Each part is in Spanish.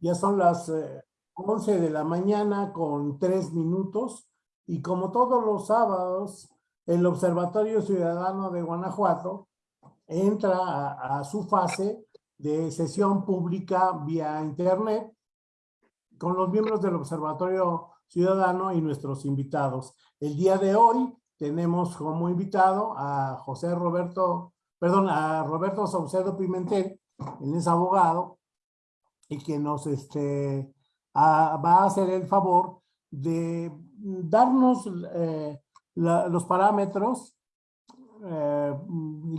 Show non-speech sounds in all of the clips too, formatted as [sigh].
Ya son las eh, 11 de la mañana con tres minutos y como todos los sábados, el Observatorio Ciudadano de Guanajuato entra a, a su fase de sesión pública vía internet con los miembros del Observatorio Ciudadano y nuestros invitados. El día de hoy tenemos como invitado a José Roberto, perdón, a Roberto Saucedo Pimentel, él es abogado, y que nos este, a- va a hacer el favor de darnos eh, los parámetros eh,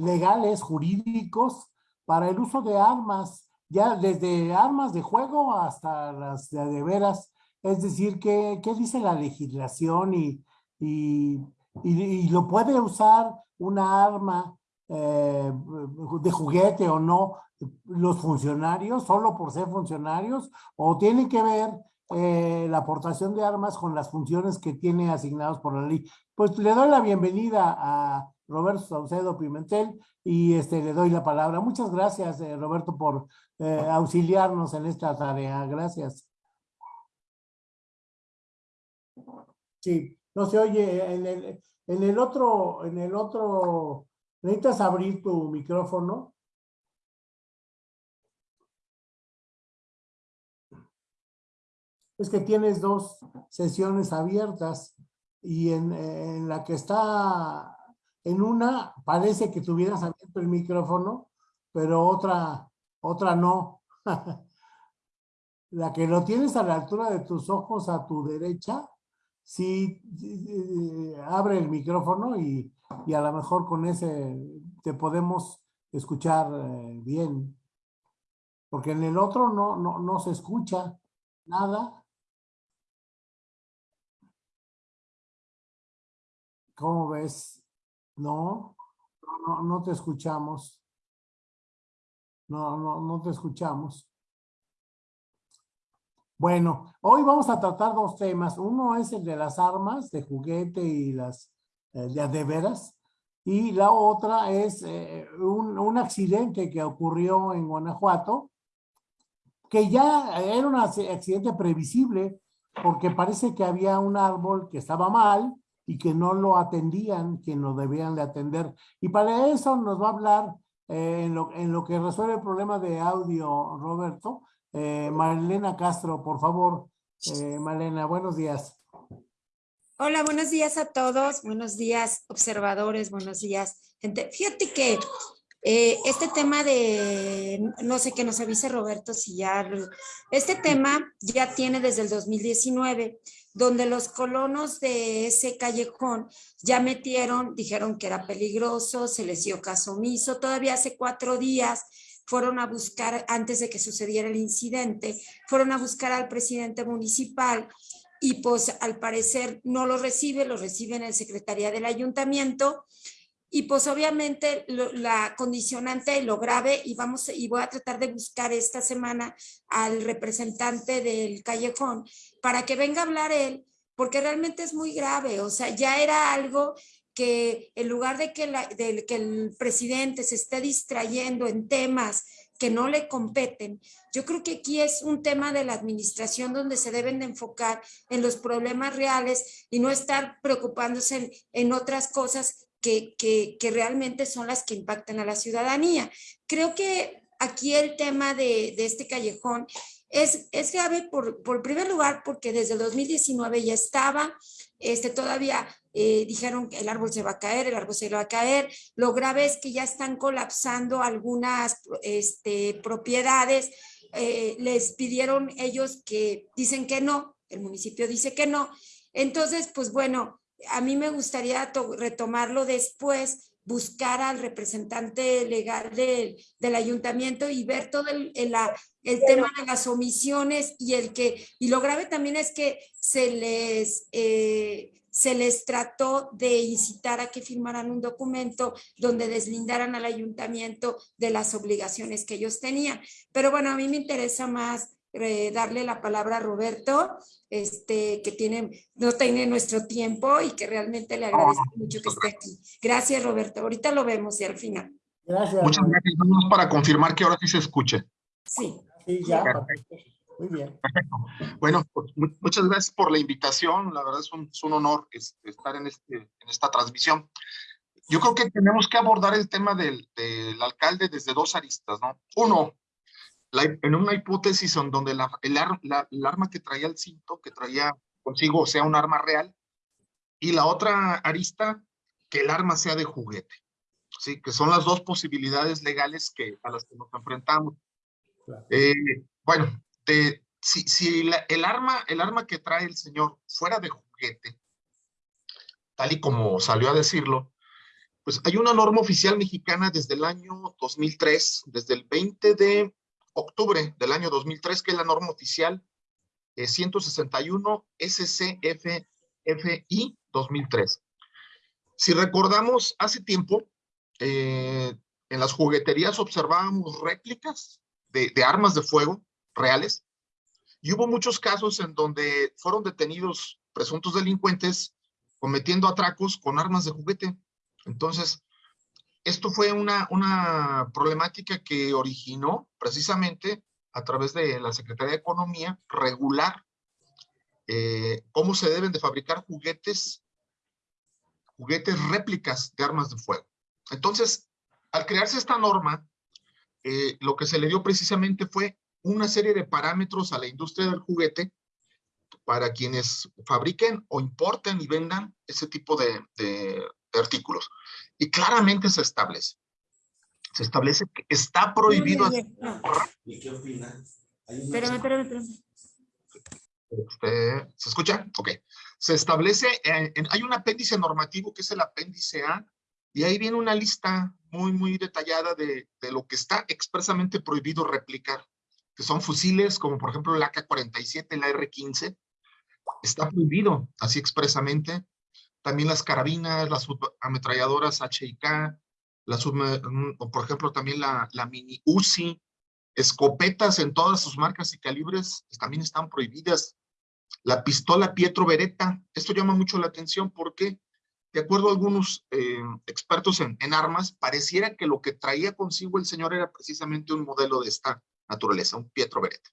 legales, jurídicos, para el uso de armas, ya desde armas de juego hasta las de, veras. Es decir, ¿qué, qué dice la legislación y, y, y- y lo puede usar una arma eh, de juguete o no los funcionarios, solo por ser funcionarios, o tiene que ver eh, la aportación de armas con las funciones que tiene asignados por la ley. Pues le doy la bienvenida a Roberto Saucedo Pimentel y este, le doy la palabra. Muchas gracias, eh, Roberto, por eh, auxiliarnos en esta tarea. Gracias. Sí, no se oye en el, en el otro, en el otro, necesitas abrir tu micrófono. Es que tienes dos sesiones abiertas y en, la que está, en una parece que tuvieras abierto el micrófono, pero otra, otra no. [laughs] La que lo tienes a la altura de tus ojos a tu derecha, sí, abre el micrófono y, y a lo mejor con ese te podemos escuchar eh, bien. Porque en el otro no, no, no se escucha nada. ¿Cómo ves? No, no, no te escuchamos. No, no, no te escuchamos. Bueno, hoy vamos a tratar dos temas. Uno es el de las armas de juguete y las eh, de, de veras. Y la otra es eh, un, un accidente que ocurrió en Guanajuato, que ya era un accidente previsible, porque parece que había un árbol que estaba mal y que no lo atendían, quien lo debían de atender. Y para eso nos va a hablar, eh, en, lo, en lo que resuelve el problema de audio, Roberto, eh, Marlena Castro, por favor. Eh, Marlena, buenos días. Hola, buenos días a todos. Buenos días, observadores. Buenos días, gente. Fíjate que eh, este tema de, no sé qué nos avise Roberto si ya, este tema ya tiene desde el 2019, donde los colonos de ese callejón ya metieron, dijeron que era peligroso, se les dio caso omiso, todavía hace cuatro días fueron a buscar, antes de que sucediera el incidente, fueron a buscar al presidente municipal y pues al parecer no lo recibe, lo recibe en el Secretaría del Ayuntamiento y pues obviamente la condicionante y lo grave y vamos y voy a tratar de buscar esta semana al representante del callejón para que venga a hablar él porque realmente es muy grave, o sea, ya era algo que en lugar de que, de el presidente se esté distrayendo en temas que no le competen, yo creo que aquí es un tema de la administración donde se deben de enfocar en los problemas reales y no estar preocupándose en otras cosas que, que, que, realmente son las que impactan a la ciudadanía. Creo que aquí el tema de, de este callejón es, es grave por, por primer lugar porque desde el 2019 ya estaba, este, todavía eh, dijeron que el árbol se va a caer, el árbol se va a caer. Lo grave es que ya están colapsando algunas este, propiedades. Eh, les pidieron ellos que dicen que no, el municipio dice que no. Entonces, pues bueno, a mí me gustaría retomarlo después, buscar al representante legal del, del ayuntamiento y ver todo el, el, el, tema de las omisiones y el que, y lo grave también es que se les... Eh, se les trató de incitar a que firmaran un documento donde deslindaran al ayuntamiento de las obligaciones que ellos tenían. Pero bueno, a mí me interesa más eh, darle la palabra a Roberto, este, que tiene, no tiene nuestro tiempo y que realmente le agradezco mucho que esté aquí. Gracias, Roberto. Ahorita lo vemos y al final. Gracias. Muchas gracias. Vamos para confirmar que ahora sí se escuche. Sí. Sí, ya. Muy bien. Perfecto. Bueno, pues, mu- muchas gracias por la invitación. La verdad es un, es un honor este, estar en, este, en esta transmisión. Yo creo que tenemos que abordar el tema del, del alcalde desde dos aristas, ¿no? Uno, la- en una hipótesis en donde la, el, ar- la- el arma que traía el cinto, que traía consigo, sea un arma real, y la otra arista, que el arma sea de juguete. Sí, que son las dos posibilidades legales que, a las que nos enfrentamos. Claro. Eh, bueno, de- si, si la- el, arma, el arma que trae el señor fuera de juguete, tal y como salió a decirlo, pues hay una norma oficial mexicana desde el año 2003, desde el 20 de octubre del año 2003, que es la norma oficial eh, 161 SCFFI 2003. Si recordamos, hace tiempo, eh, en las jugueterías observábamos réplicas de, de armas de fuego reales y hubo muchos casos en donde fueron detenidos presuntos delincuentes cometiendo atracos con armas de juguete. Entonces, esto fue una, una problemática que originó precisamente a través de la Secretaría de Economía regular eh, cómo se deben de fabricar juguetes, juguetes réplicas de armas de fuego. Entonces, al crearse esta norma, eh, lo que se le dio precisamente fue una serie de parámetros a la industria del juguete para quienes fabriquen o importen y vendan ese tipo de, de- de artículos. Y claramente se establece. Se establece que está prohibido no, ¿Y qué una- Espérame, espérame, espérame. Este, ¿Se escucha? Ok. Se establece, eh, en- hay un apéndice normativo que es el apéndice A, y ahí viene una lista muy, muy detallada de, de lo que está expresamente prohibido replicar, que son fusiles como por ejemplo el AK-47, la R-15, está prohibido así expresamente. También las carabinas, las ametralladoras HIK, las, mm, o por ejemplo también la, mini UCI, escopetas en todas sus marcas y calibres pues, también están prohibidas. La pistola Pietro Beretta, esto llama mucho la atención porque, de acuerdo a algunos eh, expertos en, en armas, pareciera que lo que traía consigo el señor era precisamente un modelo de esta naturaleza, un Pietro Beretta.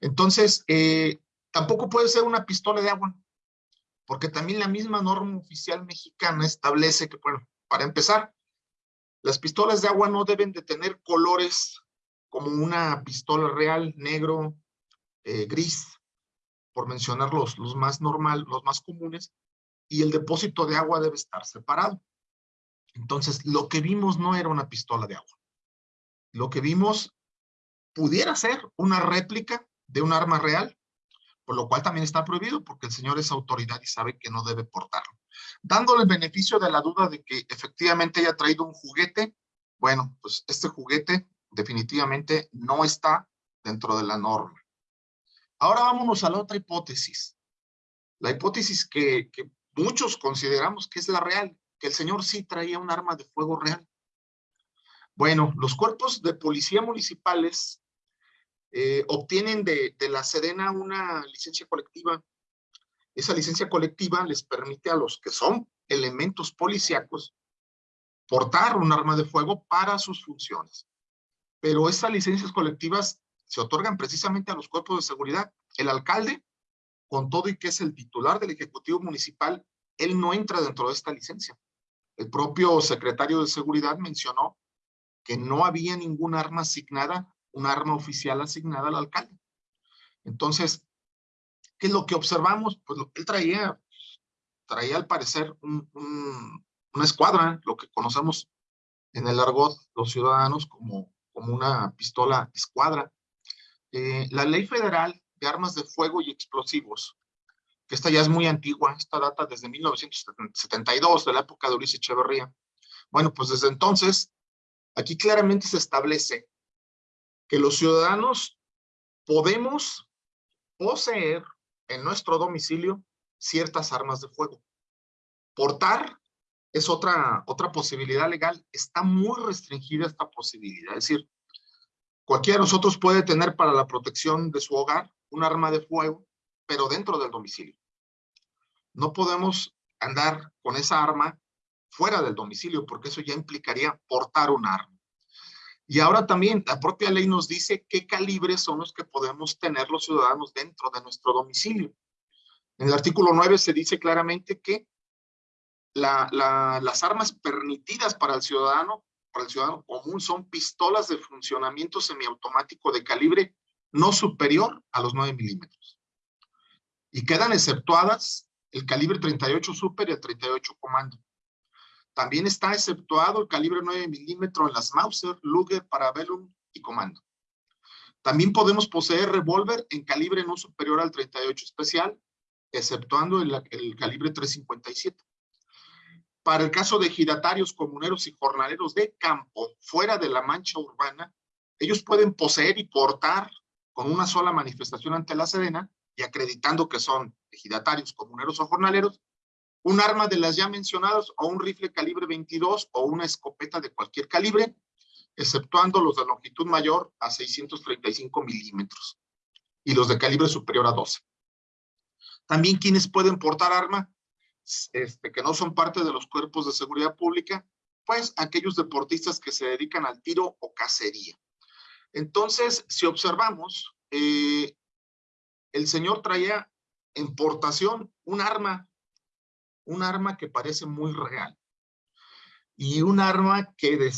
Entonces, eh, tampoco puede ser una pistola de agua, porque también la misma norma oficial mexicana establece que, bueno, para empezar, las pistolas de agua no deben de tener colores como una pistola real, negro, eh, gris, por mencionar los, los más normal, los más comunes, y el depósito de agua debe estar separado. Entonces, lo que vimos no era una pistola de agua. Lo que vimos pudiera ser una réplica de un arma real, por lo cual también está prohibido, porque el señor es autoridad y sabe que no debe portarlo. Dándole el beneficio de la duda de que efectivamente haya traído un juguete, bueno, pues este juguete definitivamente no está dentro de la norma. Ahora vámonos a la otra hipótesis. La hipótesis que, que muchos consideramos que es la real, que el señor sí traía un arma de fuego real. Bueno, los cuerpos de policía municipales eh, obtienen de, la Sedena una licencia colectiva. Esa licencia colectiva les permite a los que son elementos policíacos portar un arma de fuego para sus funciones. Pero estas licencias colectivas se otorgan precisamente a los cuerpos de seguridad. El alcalde, con todo y que es el titular del Ejecutivo Municipal, él no entra dentro de esta licencia. El propio secretario de Seguridad mencionó que no había ningún arma asignada, un arma oficial asignada al alcalde. Entonces, ¿qué es lo que observamos? Pues lo- él traía, traía al parecer un- un- una escuadra, lo que conocemos en el argot los ciudadanos como, como una pistola escuadra. Eh, la ley federal de armas de fuego y explosivos, que esta ya es muy antigua, esta data desde 1972, de la época de Ulises Echeverría. Bueno, pues desde entonces, aquí claramente se establece que los ciudadanos podemos poseer en nuestro domicilio ciertas armas de fuego. Portar es otra, otra posibilidad legal. Está muy restringida esta posibilidad. Es decir, cualquiera de nosotros puede tener para la protección de su hogar un arma de fuego, pero dentro del domicilio. No podemos andar con esa arma fuera del domicilio, porque eso ya implicaría portar un arma. Y ahora también la propia ley nos dice qué calibres son los que podemos tener los ciudadanos dentro de nuestro domicilio. En el artículo 9 se dice claramente que las armas permitidas para el ciudadano, para el ciudadano común, son pistolas de funcionamiento semiautomático de calibre no superior a los 9 milímetros. Y quedan exceptuadas el calibre 38 super y el 38 comando. También está exceptuado el calibre 9 milímetros en las Mauser, Luger, Parabellum y comando. También podemos poseer revólver en calibre no superior al 38 especial, exceptuando el, calibre 357. Para el caso de giratarios, comuneros y jornaleros de campo fuera de la mancha urbana, ellos pueden poseer y portar con una sola manifestación ante la Serena y acreditando que son ejidatarios, comuneros o jornaleros, un arma de las ya mencionadas o un rifle calibre 22 o una escopeta de cualquier calibre, exceptuando los de longitud mayor a 635 milímetros y los de calibre superior a 12. También quienes pueden portar arma este, que no son parte de los cuerpos de seguridad pública, pues aquellos deportistas que se dedican al tiro o cacería. Entonces, si observamos, eh, el señor traía en portación un arma, un arma que parece muy real. Y un arma que,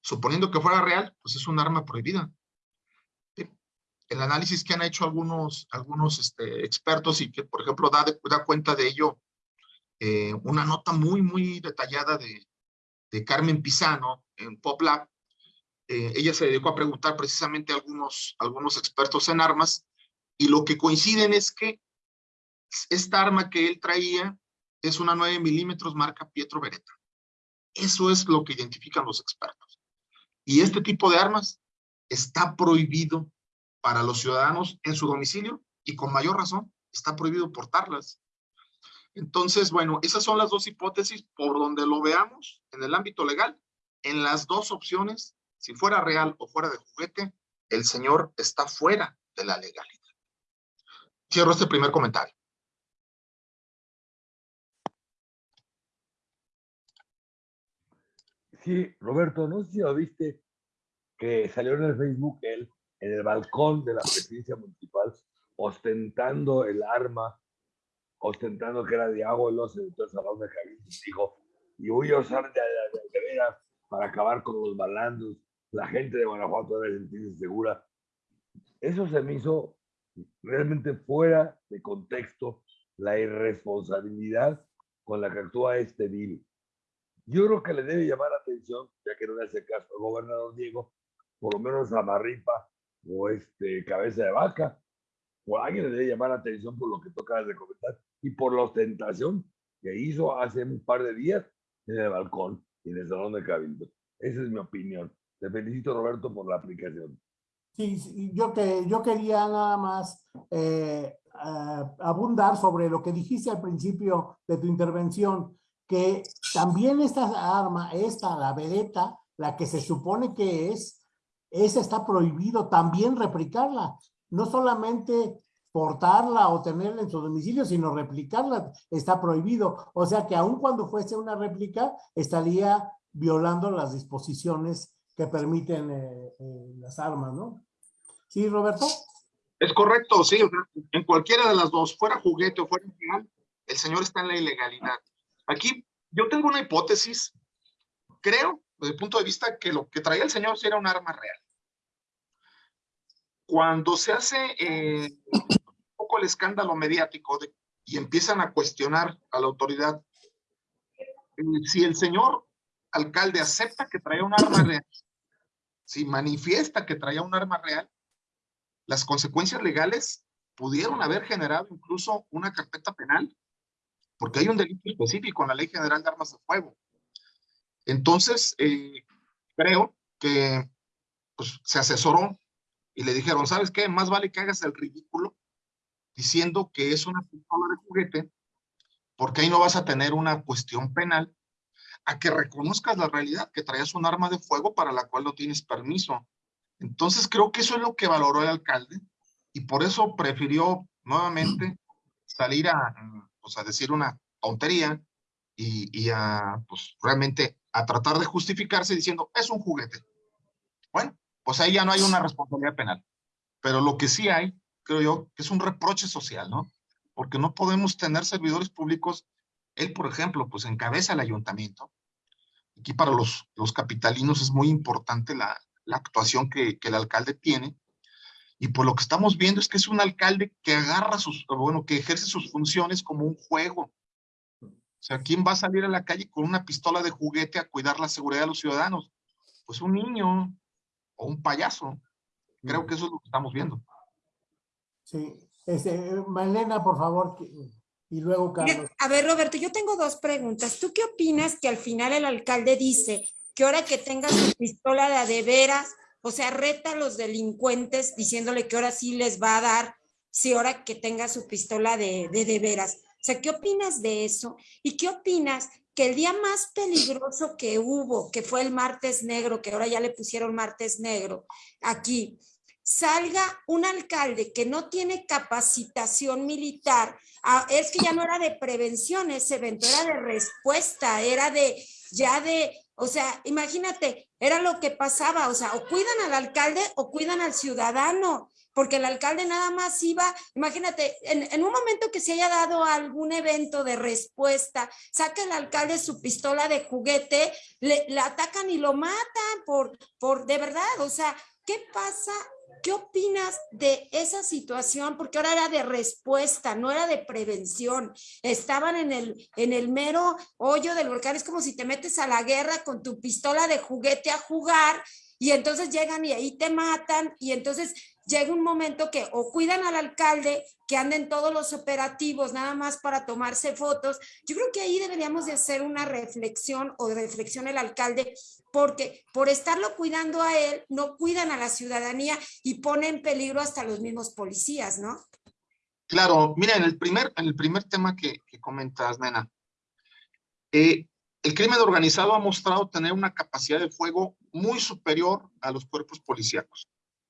suponiendo que fuera real, pues es un arma prohibida. El análisis que han hecho algunos, algunos este, expertos y que, por ejemplo, da, da cuenta de ello eh, una nota muy, muy detallada de, de Carmen Pisano en PopLab. Eh, ella se dedicó a preguntar precisamente a algunos, algunos expertos en armas y lo que coinciden es que esta arma que él traía es una 9 milímetros marca Pietro Beretta. Eso es lo que identifican los expertos. Y este tipo de armas está prohibido para los ciudadanos en su domicilio y con mayor razón está prohibido portarlas. Entonces, bueno, esas son las dos hipótesis por donde lo veamos en el ámbito legal. En las dos opciones, si fuera real o fuera de juguete, el señor está fuera de la legalidad. Cierro este primer comentario. Roberto, no sé si lo viste, que salió en el Facebook él, en el balcón de la presidencia municipal, ostentando el arma, ostentando que era de oso, entonces salón de Javier dijo, y voy a usar de, de, para acabar con los balandos, la gente de Guanajuato debe sentirse segura. Eso se me hizo realmente fuera de contexto la irresponsabilidad con la que actúa este DIL. Yo creo que le debe llamar la atención, ya que no le hace caso al gobernador Diego, por lo menos a Marripa o este Cabeza de Vaca, o alguien le debe llamar la atención por lo que toca de comentar y por la ostentación que hizo hace un par de días en el balcón y en el salón de Cabildo. Esa es mi opinión. Te felicito, Roberto, por la aplicación. Sí, yo, que, yo quería nada más eh, abundar sobre lo que dijiste al principio de tu intervención, que también esta arma, esta, la vereta, la que se supone que es, esa está prohibido también replicarla. No solamente portarla o tenerla en su domicilio, sino replicarla está prohibido. O sea que aun cuando fuese una réplica, estaría violando las disposiciones que permiten eh, eh, las armas, ¿no? ¿Sí, Roberto? Es correcto, sí. En cualquiera de las dos, fuera juguete o fuera final, el señor está en la ilegalidad. Aquí yo tengo una hipótesis, creo, desde el punto de vista que lo que traía el señor era un arma real. Cuando se hace eh, un poco el escándalo mediático y empiezan a cuestionar a la autoridad, si el señor alcalde acepta que traía un arma real, si manifiesta que traía un arma real, las consecuencias legales pudieron haber generado incluso una carpeta penal, porque hay un delito específico en la Ley General de Armas de Fuego. Entonces, eh, creo que pues, se asesoró y le dijeron, ¿sabes qué? Más vale que hagas el ridículo diciendo que es una pistola de juguete, porque ahí no vas a tener una cuestión penal, a que reconozcas la realidad, que traías un arma de fuego para la cual no tienes permiso. Entonces creo que eso es lo que valoró el alcalde y por eso prefirió nuevamente salir a, pues, a decir una tontería y, y, a pues realmente a tratar de justificarse diciendo es un juguete. Bueno, pues ahí ya no hay una responsabilidad penal. Pero lo que sí hay, creo yo, es un reproche social, ¿no? Porque no podemos tener servidores públicos. Él, por ejemplo, pues encabeza el ayuntamiento. Aquí para los, los capitalinos es muy importante la, la actuación que, que el alcalde tiene. Y por lo que estamos viendo es que es un alcalde que agarra sus, bueno, que ejerce sus funciones como un juego. O sea, ¿quién va a salir a la calle con una pistola de juguete a cuidar la seguridad de los ciudadanos? Pues un niño o un payaso. Creo que eso es lo que estamos viendo. Sí. Este, Malena, por favor, y luego Carlos. A ver, Roberto, yo tengo dos preguntas. ¿Tú qué opinas que al final el alcalde dice que ahora que tenga su pistola de veras, o sea, reta a los delincuentes diciéndole que ahora sí les va a dar, si ahora que tenga su pistola de, de de veras? O sea, ¿qué opinas de eso? ¿Y qué opinas que el día más peligroso que hubo, que fue el martes negro, que ahora ya le pusieron martes negro, aquí, salga un alcalde que no tiene capacitación militar, ah, es que ya no era de prevención ese evento, era de respuesta, era de, ya de, o sea, imagínate, era lo que pasaba, o sea, o cuidan al alcalde o cuidan al ciudadano, porque el alcalde nada más iba, imagínate, en, en un momento que se haya dado algún evento de respuesta, saca el alcalde su pistola de juguete, le, le atacan y lo matan por, por, de verdad, o sea, ¿qué pasa ¿Qué opinas de esa situación? Porque ahora era de respuesta, no era de prevención. Estaban en el, en el mero hoyo del volcán. Es como si te metes a la guerra con tu pistola de juguete a jugar y entonces llegan y ahí te matan y entonces llega un momento que o cuidan al alcalde, que anden todos los operativos nada más para tomarse fotos. Yo creo que ahí deberíamos de hacer una reflexión o reflexión el alcalde, porque por estarlo cuidando a él, no cuidan a la ciudadanía y ponen en peligro hasta los mismos policías, ¿no? Claro, mira, en el primer, en el primer tema que, comentas, nena, eh, el crimen organizado ha mostrado tener una capacidad de fuego muy superior a los cuerpos policíacos.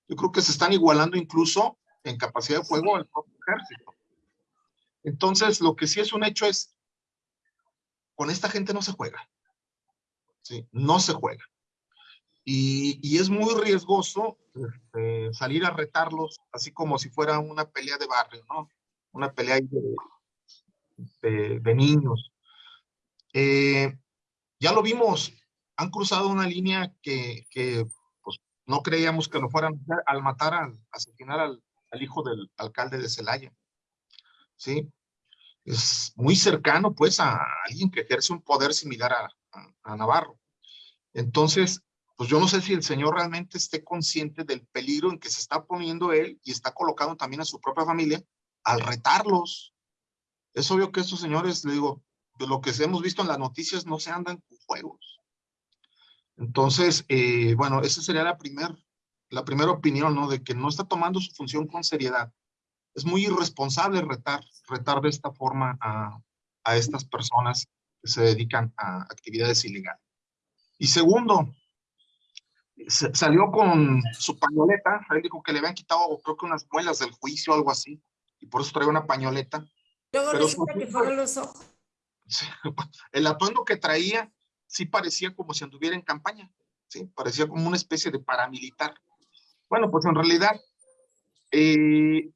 Yo creo que se están igualando incluso en capacidad de fuego al propio ejército. Entonces, lo que sí es un hecho es, con esta gente no se juega. Sí, no se juega. Y, y es muy riesgoso este, salir a retarlos, así como si fuera una pelea de barrio, ¿no? Una pelea de, de, niños. Eh, ya lo vimos, han cruzado una línea que, que pues, no creíamos que lo fueran al matar, al asesinar al, al hijo del alcalde de Celaya. ¿Sí? Es muy cercano, pues, a alguien que ejerce un poder similar a, a, Navarro. Entonces, pues yo no sé si el señor realmente esté consciente del peligro en que se está poniendo él y está colocando también a su propia familia al retarlos. Es obvio que estos señores, le digo, de lo que hemos visto en las noticias, no se andan con juegos. Entonces, eh, bueno, esa sería la primera la primera opinión, ¿no? De que no está tomando su función con seriedad. Es muy irresponsable retar, retar de esta forma a, a estas personas se dedican a actividades ilegales. Y segundo, se, salió con su pañoleta, él dijo que le habían quitado creo que unas muelas del juicio o algo así, y por eso trae una pañoleta. Luego Pero resulta su- que fueron los ojos. [laughs] El atuendo que traía sí parecía como si anduviera en campaña, sí, parecía como una especie de paramilitar. Bueno, pues en realidad, eh,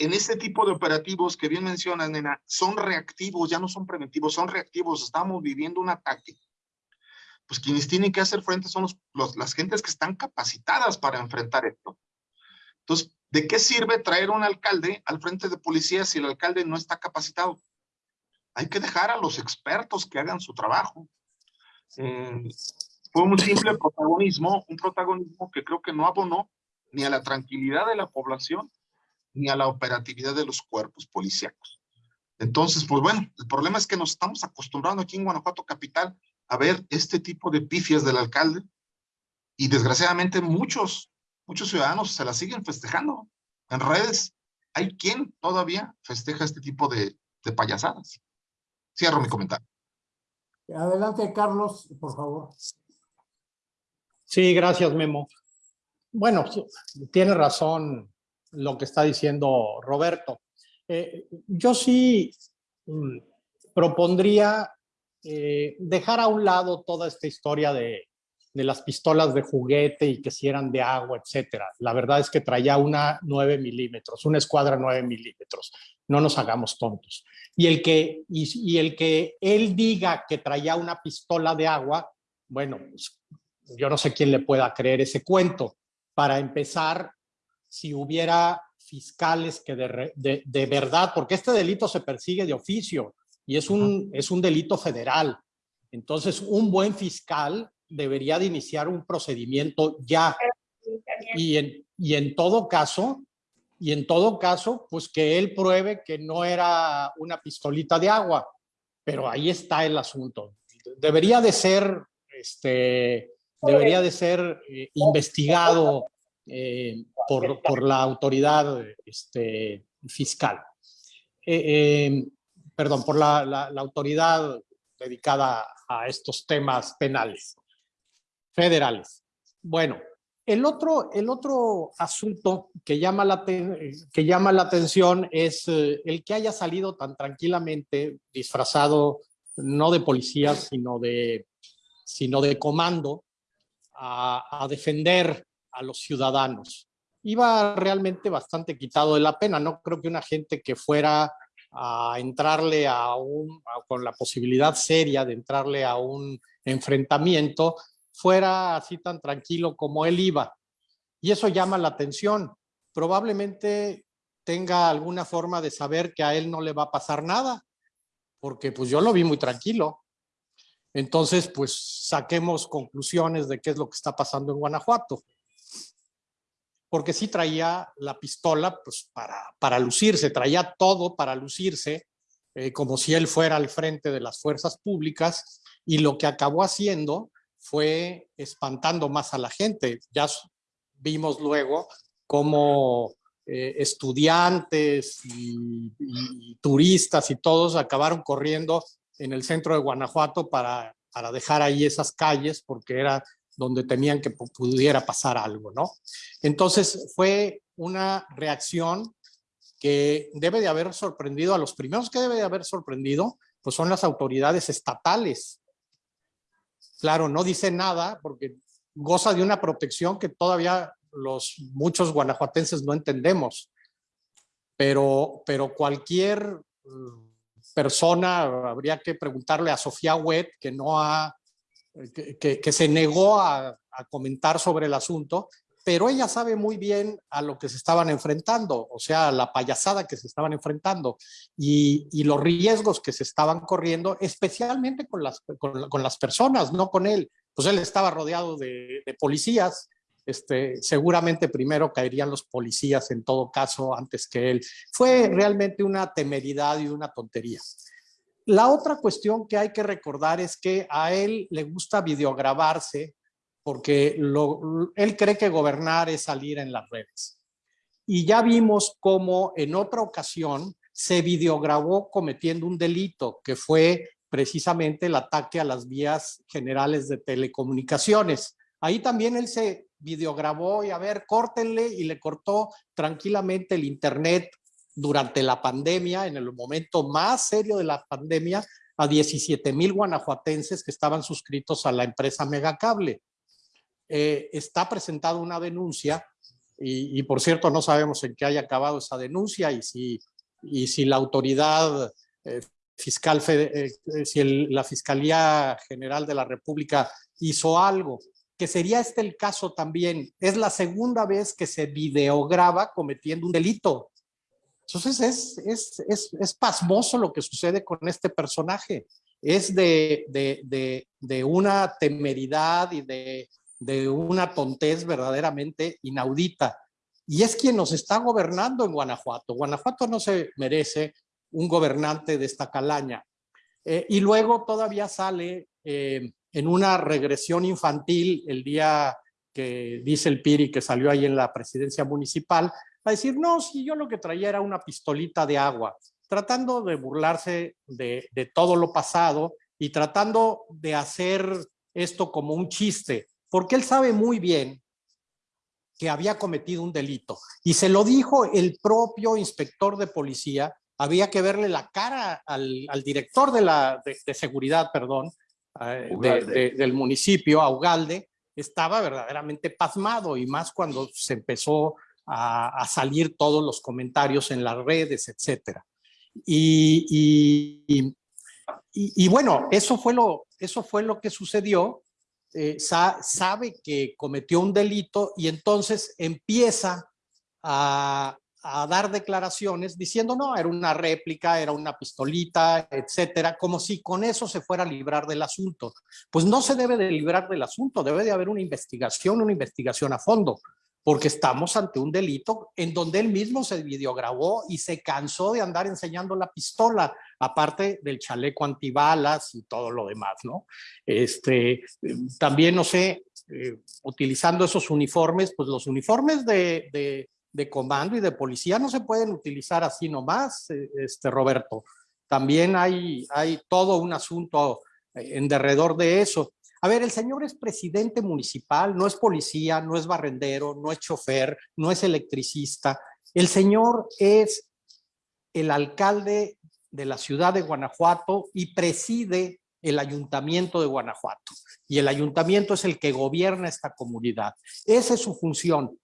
en este tipo de operativos que bien mencionas, nena, son reactivos, ya no son preventivos, son reactivos, estamos viviendo un ataque. Pues quienes tienen que hacer frente son los, los- las gentes que están capacitadas para enfrentar esto. Entonces, ¿de qué sirve traer un alcalde al frente de policía si el alcalde no está capacitado? Hay que dejar a los expertos que hagan su trabajo. Eh, fue un simple protagonismo, un protagonismo que creo que no abonó ni a la tranquilidad de la población, ni a la operatividad de los cuerpos policíacos. Entonces, pues bueno, el problema es que nos estamos acostumbrando aquí en Guanajuato Capital a ver este tipo de pifias del alcalde y desgraciadamente muchos, muchos ciudadanos se la siguen festejando. En redes hay quien todavía festeja este tipo de, de payasadas. Cierro mi comentario. Adelante, Carlos, por favor. Sí, gracias, Memo. Bueno, tiene razón lo que está diciendo Roberto. Eh, yo sí mm, propondría eh, dejar a un lado toda esta historia de, de las pistolas de juguete y que si eran de agua, etcétera. La verdad es que traía una 9 milímetros, una escuadra 9 milímetros. No nos hagamos tontos. Y el, que, y, el que él diga que traía una pistola de agua, bueno, pues, yo no sé quién le pueda creer ese cuento. Para empezar, si hubiera fiscales que de, de, verdad, porque este delito se persigue de oficio y es un, es un delito federal. Entonces, un buen fiscal debería de iniciar un procedimiento ya. Y en, y en todo caso, y en todo caso, pues que él pruebe que no era una pistolita de agua. Pero ahí está el asunto. Debería de ser, este, debería de ser eh, investigado eh, por, por, la autoridad este, fiscal. Eh, perdón, por la, la, la autoridad dedicada a estos temas penales federales. Bueno, el otro, el otro asunto que llama, la, que llama la atención es eh, el que haya salido tan tranquilamente disfrazado no de policía, sino de, sino de comando a, a defender a los ciudadanos. Iba realmente bastante quitado de la pena. No creo que una gente que fuera a entrarle a un, con la posibilidad seria de entrarle a un enfrentamiento, fuera así tan tranquilo como él iba. Y eso llama la atención. Probablemente tenga alguna forma de saber que a él no le va a pasar nada, porque pues yo lo vi muy tranquilo. Entonces, pues saquemos conclusiones de qué es lo que está pasando en Guanajuato. Porque sí traía la pistola pues para, para lucirse, traía todo para lucirse, eh, como si él fuera al frente de las fuerzas públicas, y lo que acabó haciendo fue espantando más a la gente. Ya vimos luego cómo eh, estudiantes y, turistas y todos acabaron corriendo en el centro de Guanajuato para, para dejar ahí esas calles porque era donde temían que pudiera pasar algo, ¿no? Entonces fue una reacción que debe de haber sorprendido a los primeros que debe de haber sorprendido, pues son las autoridades estatales, Claro, no dice nada porque goza de una protección que todavía los muchos guanajuatenses no entendemos. Pero, pero cualquier mm, persona, habría que preguntarle a Sofía Wet, que no ha, que, se negó a, a, comentar sobre el asunto, pero ella sabe muy bien a lo que se estaban enfrentando, o sea, la payasada que se estaban enfrentando y, los riesgos que se estaban corriendo, especialmente con las, con, las personas, no con él. Pues él estaba rodeado de, de policías, este, seguramente primero caerían los policías en todo caso antes que él. Fue realmente una temeridad y una tontería. La otra cuestión que hay que recordar es que a él le gusta videograbarse porque él cree que gobernar es salir en las redes. Y ya vimos cómo en otra ocasión se videograbó cometiendo un delito, que fue precisamente el ataque a las vías generales de telecomunicaciones. Ahí también él se videograbó y a ver, córtenle y le cortó tranquilamente el internet durante la pandemia, en el momento más serio de la pandemia, a 17 mil guanajuatenses que estaban suscritos a la empresa Megacable. Eh, está presentada una denuncia y, por cierto no sabemos en qué haya acabado esa denuncia y si, y si la autoridad eh, fiscal, eh, si la Fiscalía General de la República hizo algo, que sería este el caso también. Es la segunda vez que se videograba cometiendo un delito. Entonces es, es, es, es pasmoso lo que sucede con este personaje. Es de, de, de, de una temeridad y de de una tontez verdaderamente inaudita. Y es quien nos está gobernando en Guanajuato. Guanajuato no se merece un gobernante de esta calaña. Eh, y luego todavía sale eh, en una regresión infantil el día que dice el Piri que salió ahí en la presidencia municipal, a decir, no, si yo lo que traía era una pistolita de agua, tratando de burlarse de, de todo lo pasado y tratando de hacer esto como un chiste porque él sabe muy bien que había cometido un delito. Y se lo dijo el propio inspector de policía, había que verle la cara al, director de, la, de, seguridad, perdón, eh, del municipio, a Ugalde, estaba verdaderamente pasmado y más cuando se empezó a, salir todos los comentarios en las redes, etcétera. Y, bueno, eso fue lo, eso fue lo que sucedió. Eh, sa, sabe que cometió un delito y entonces empieza a, a dar declaraciones diciendo, no, era una réplica, era una pistolita, etcétera, como si con eso se fuera a librar del asunto. Pues no se debe de librar del asunto, debe de haber una investigación, una investigación a fondo, porque estamos ante un delito en donde él mismo se videograbó y se cansó de andar enseñando la pistola, aparte del chaleco antibalas y todo lo demás, ¿no? Este, también, no sé, eh, utilizando esos uniformes, pues los uniformes de, de comando y de policía no se pueden utilizar así nomás, eh, este, Roberto. También hay, hay todo un asunto eh, en derredor de eso. A ver, el señor es presidente municipal, no es policía, no es barrendero, no es chofer, no es electricista. El señor es el alcalde de la ciudad de Guanajuato y preside el ayuntamiento de Guanajuato. Y el ayuntamiento es el que gobierna esta comunidad. Esa es su función,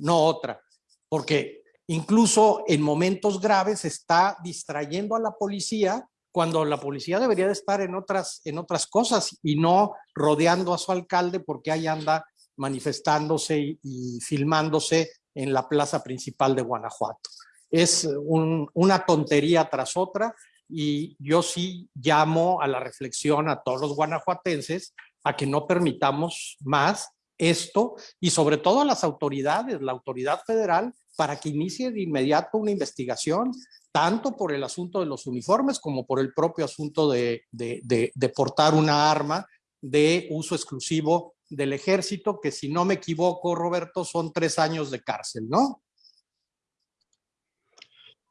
no otra porque incluso en momentos graves está distrayendo a la policía cuando la policía debería de estar en otras, en otras cosas y no rodeando a su alcalde porque ahí anda manifestándose y, y filmándose en la plaza principal de Guanajuato. Es un, una tontería tras otra y yo sí llamo a la reflexión a todos los guanajuatenses a que no permitamos más esto y sobre todo a las autoridades, la autoridad federal, para que inicie de inmediato una investigación, tanto por el asunto de los uniformes como por el propio asunto de, de, de, de portar una arma de uso exclusivo del ejército, que si no me equivoco, Roberto, son tres años de cárcel, ¿no?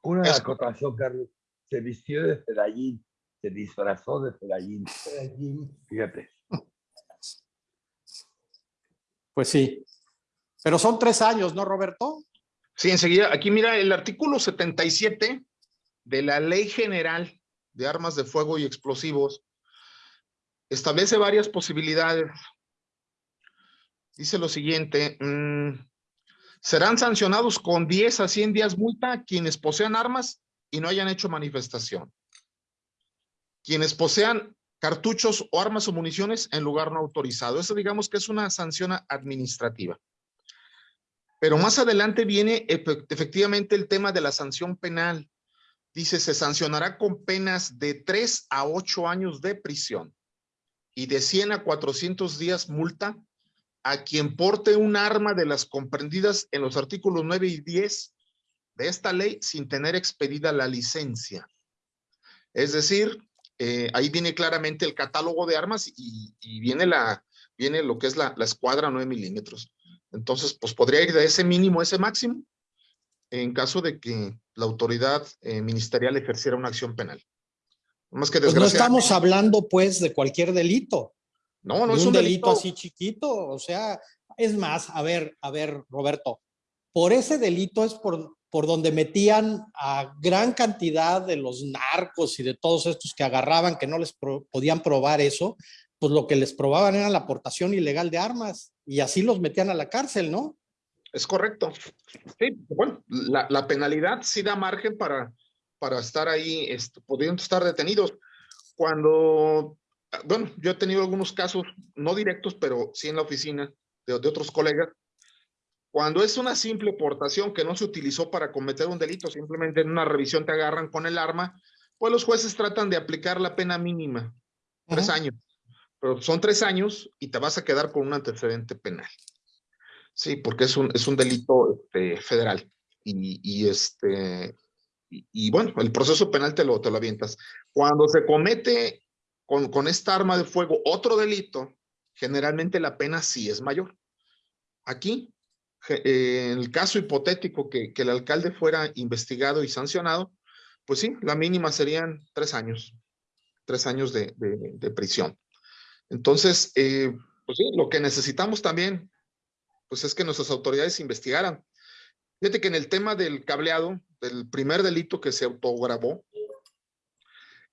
Una acotación, Carlos. Se vistió de Fedallín, se disfrazó de Fedallín. Fíjate. Pues sí. Pero son tres años, ¿no, Roberto? Sí, enseguida. Aquí mira el artículo 77 de la Ley General de Armas de Fuego y Explosivos. Establece varias posibilidades. Dice lo siguiente. Mmm, serán sancionados con 10 a 100 días multa quienes posean armas y no hayan hecho manifestación. Quienes posean cartuchos o armas o municiones en lugar no autorizado. Eso digamos que es una sanción administrativa. Pero más adelante viene efectivamente el tema de la sanción penal. Dice, se sancionará con penas de 3 a 8 años de prisión y de 100 a 400 días multa a quien porte un arma de las comprendidas en los artículos 9 y 10 de esta ley sin tener expedida la licencia. Es decir, eh, ahí viene claramente el catálogo de armas y, viene, la, lo que es la, la, escuadra 9 milímetros. Entonces, pues podría ir de ese mínimo a ese máximo en caso de que la autoridad eh, ministerial ejerciera una acción penal. Más que pues no estamos hablando pues de cualquier delito. No, no es un, un delito, delito así chiquito. O sea, es más, a ver, a ver, Roberto, por ese delito es por, por donde metían a gran cantidad de los narcos y de todos estos que agarraban, que no les pro, podían probar eso, pues lo que les probaban era la aportación ilegal de armas y así los metían a la cárcel, ¿no? Es correcto. Sí, bueno, la, la penalidad sí da margen para, para estar ahí, este, pudiendo estar detenidos. Cuando, bueno, yo he tenido algunos casos, no directos, pero sí en la oficina de, de otros colegas, cuando es una simple portación que no se utilizó para cometer un delito, simplemente en una revisión te agarran con el arma, pues los jueces tratan de aplicar la pena mínima, tres años. Pero son tres años y te vas a quedar con un antecedente penal. Sí, porque es un, es un delito este, federal. Y, y este, y, bueno, el proceso penal te lo, te lo avientas. Cuando se comete con, con esta arma de fuego otro delito, generalmente la pena sí es mayor. Aquí eh, en el caso hipotético que, que, el alcalde fuera investigado y sancionado, pues sí, la mínima serían tres años, tres años de, de prisión. Entonces, eh, pues sí, lo que necesitamos también, pues es que nuestras autoridades investigaran. Fíjate que en el tema del cableado, del primer delito que se autograbó,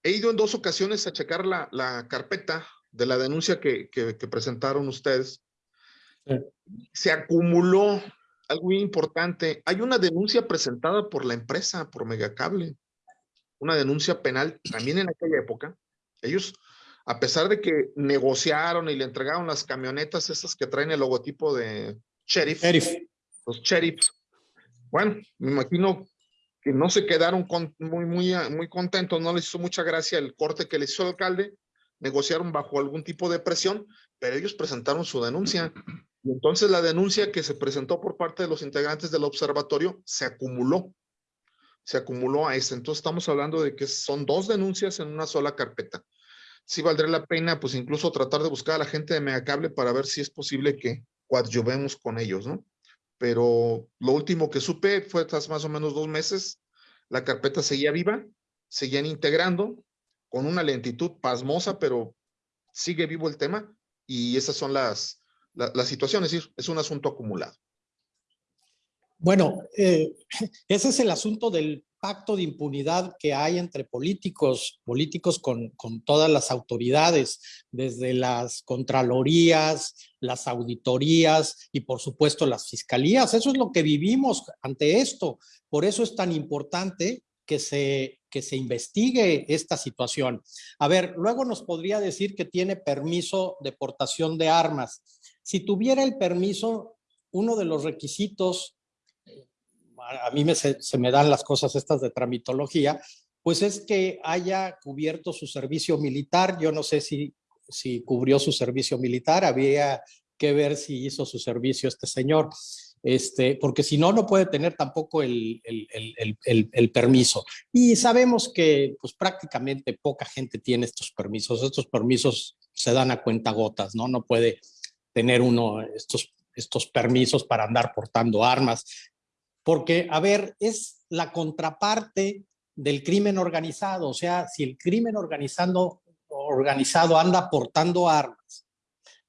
he ido en dos ocasiones a checar la, la carpeta de la denuncia que, que, que presentaron ustedes Sí. Se acumuló algo muy importante. Hay una denuncia presentada por la empresa, por Megacable. Una denuncia penal también en aquella época. Ellos, a pesar de que negociaron y le entregaron las camionetas esas que traen el logotipo de Sheriff, Sheriff. los sheriffs. Bueno, me imagino que no se quedaron con- muy, muy, muy contentos, no les hizo mucha gracia el corte que les hizo el alcalde, negociaron bajo algún tipo de presión, pero ellos presentaron su denuncia. Y entonces la denuncia que se presentó por parte de los integrantes del observatorio se acumuló, se acumuló a ese. Entonces estamos hablando de que son dos denuncias en una sola carpeta. Sí valdría la pena, pues incluso tratar de buscar a la gente de Megacable para ver si es posible que coadyuvemos con ellos, ¿no? pero lo último que supe fue tras más o menos dos meses, la carpeta seguía viva, seguían integrando con una lentitud pasmosa, pero sigue vivo el tema y esas son las, la- las situaciones, es decir, es un asunto acumulado. Bueno, eh, [laughs] ese es el asunto del pacto de impunidad que hay entre políticos, políticos con, con todas las autoridades, desde las contralorías, las auditorías y por supuesto las fiscalías. Eso es lo que vivimos ante esto. Por eso es tan importante que se, que se investigue esta situación. A ver, luego nos podría decir que tiene permiso de portación de armas. Si tuviera el permiso, uno de los requisitos a mí me, se, me dan las cosas estas de tramitología, pues es que haya cubierto su servicio militar. Yo no sé si, si cubrió su servicio militar, había que ver si hizo su servicio este señor, este, porque si no, no puede tener tampoco el, el, el, el- permiso. Y sabemos que pues prácticamente poca gente tiene estos permisos. Estos permisos se dan a cuentagotas, ¿no? No puede tener uno estos, estos permisos para andar portando armas. Porque, a ver, es la contraparte del crimen organizado. O sea, si el crimen organizado, organizado anda portando armas,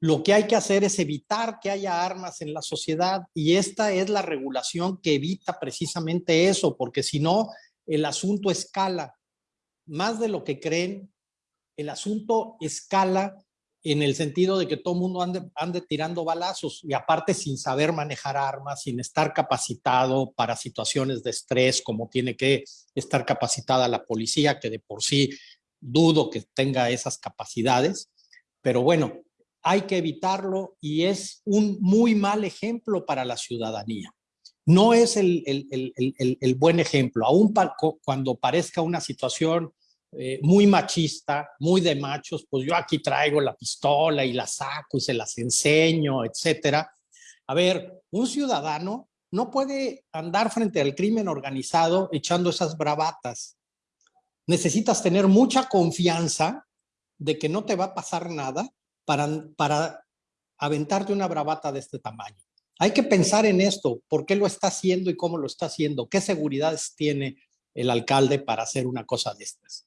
lo que hay que hacer es evitar que haya armas en la sociedad y esta es la regulación que evita precisamente eso, porque si no, el asunto escala. Más de lo que creen, el asunto escala en el sentido de que todo mundo ande, ande tirando balazos y aparte sin saber manejar armas, sin estar capacitado para situaciones de estrés, como tiene que estar capacitada la policía, que de por sí dudo que tenga esas capacidades. Pero bueno, hay que evitarlo y es un muy mal ejemplo para la ciudadanía. No es el, el, el, el, buen ejemplo, aún cuando parezca una situación eh, muy machista, muy de machos, pues yo aquí traigo la pistola y la saco y se las enseño, etcétera. A ver, un ciudadano no puede andar frente al crimen organizado echando esas bravatas. Necesitas tener mucha confianza de que no te va a pasar nada para, para aventarte una bravata de este tamaño. Hay que pensar en esto, por qué lo está haciendo y cómo lo está haciendo, qué seguridades tiene el alcalde para hacer una cosa de estas.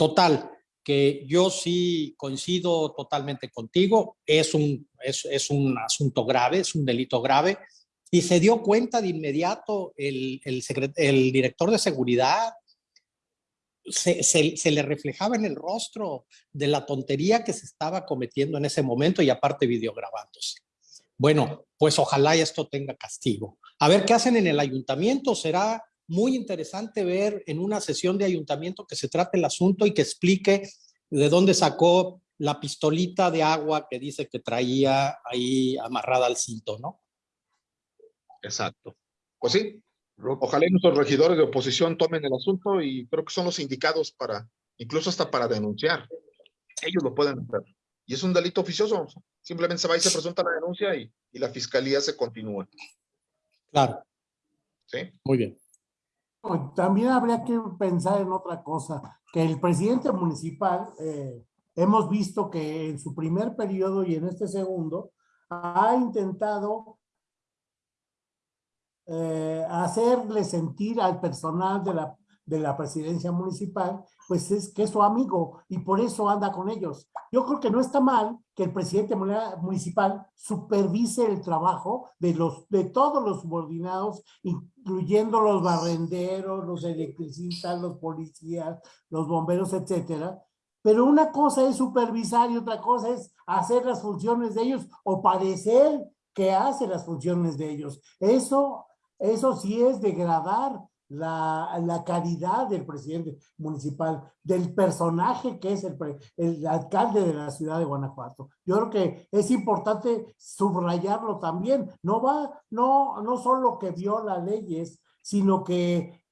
Total, que yo sí coincido totalmente contigo, es un, es, un asunto grave, es un delito grave, y se dio cuenta de inmediato el, el, director de seguridad, se, se, se, le reflejaba en el rostro de la tontería que se estaba cometiendo en ese momento y aparte videograbándose. Bueno, pues ojalá esto tenga castigo. A ver qué hacen en el ayuntamiento, será muy interesante ver en una sesión de ayuntamiento que se trate el asunto y que explique de dónde sacó la pistolita de agua que dice que traía ahí amarrada al cinto, ¿no? Exacto. Pues sí, ojalá nuestros regidores de oposición tomen el asunto y creo que son los indicados para, incluso hasta para denunciar. Ellos lo pueden hacer. Y es un delito oficioso. Simplemente se va y se presenta la denuncia y, y la fiscalía se continúa. Claro. Sí. Muy bien. También habría que pensar en otra cosa, que el presidente municipal, eh, hemos visto que en su primer periodo y en este segundo, ha intentado eh, hacerle sentir al personal de la, de la presidencia municipal, pues es que es su amigo y por eso anda con ellos. Yo creo que no está mal que el presidente municipal supervise el trabajo de, los, de todos los subordinados, incluyendo los barrenderos, los electricistas, los policías, los bomberos, etcétera. Pero una cosa es supervisar y otra cosa es hacer las funciones de ellos o parecer que hace las funciones de ellos. Eso, eso sí es degradar la, la calidad del presidente municipal, del personaje que es el, el alcalde de la ciudad de Guanajuato. Yo creo que es importante subrayarlo también. No va, no, no solo que viola leyes, sino que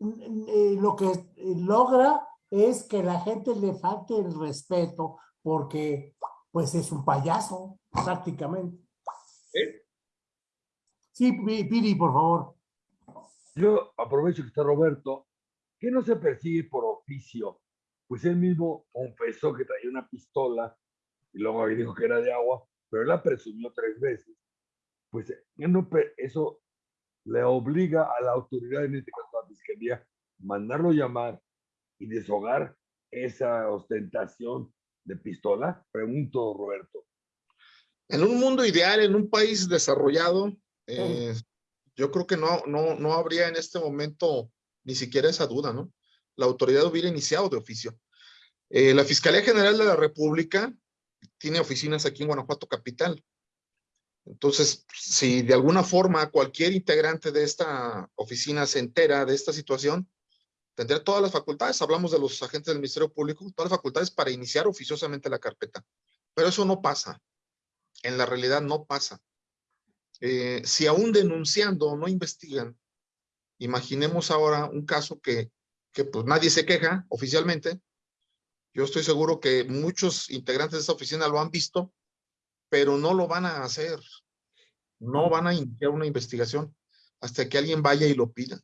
eh, lo que logra es que la gente le falte el respeto porque pues es un payaso prácticamente. Sí, Pi- Piri, por favor. Yo aprovecho que está Roberto, que no se persigue por oficio, pues él mismo confesó que traía una pistola y luego dijo que era de agua, pero él la presumió tres veces. Pues pe- eso le obliga a la autoridad, en este caso a la fiscalía, mandarlo llamar y deshogar esa ostentación de pistola. Pregunto, Roberto. En un mundo ideal, en un país desarrollado, eh, yo creo que no, no, no habría en este momento ni siquiera esa duda, ¿no? La autoridad hubiera iniciado de oficio. Eh, la Fiscalía General de la República tiene oficinas aquí en Guanajuato Capital. Entonces, si de alguna forma cualquier integrante de esta oficina se entera de esta situación, tendría todas las facultades, hablamos de los agentes del Ministerio Público, todas las facultades para iniciar oficiosamente la carpeta. Pero eso no pasa. En la realidad no pasa. Eh, si aún denunciando no investigan, imaginemos ahora un caso que, que pues nadie se queja oficialmente. Yo estoy seguro que muchos integrantes de esta oficina lo han visto, pero no lo van a hacer. No van a iniciar una investigación hasta que alguien vaya y lo pida.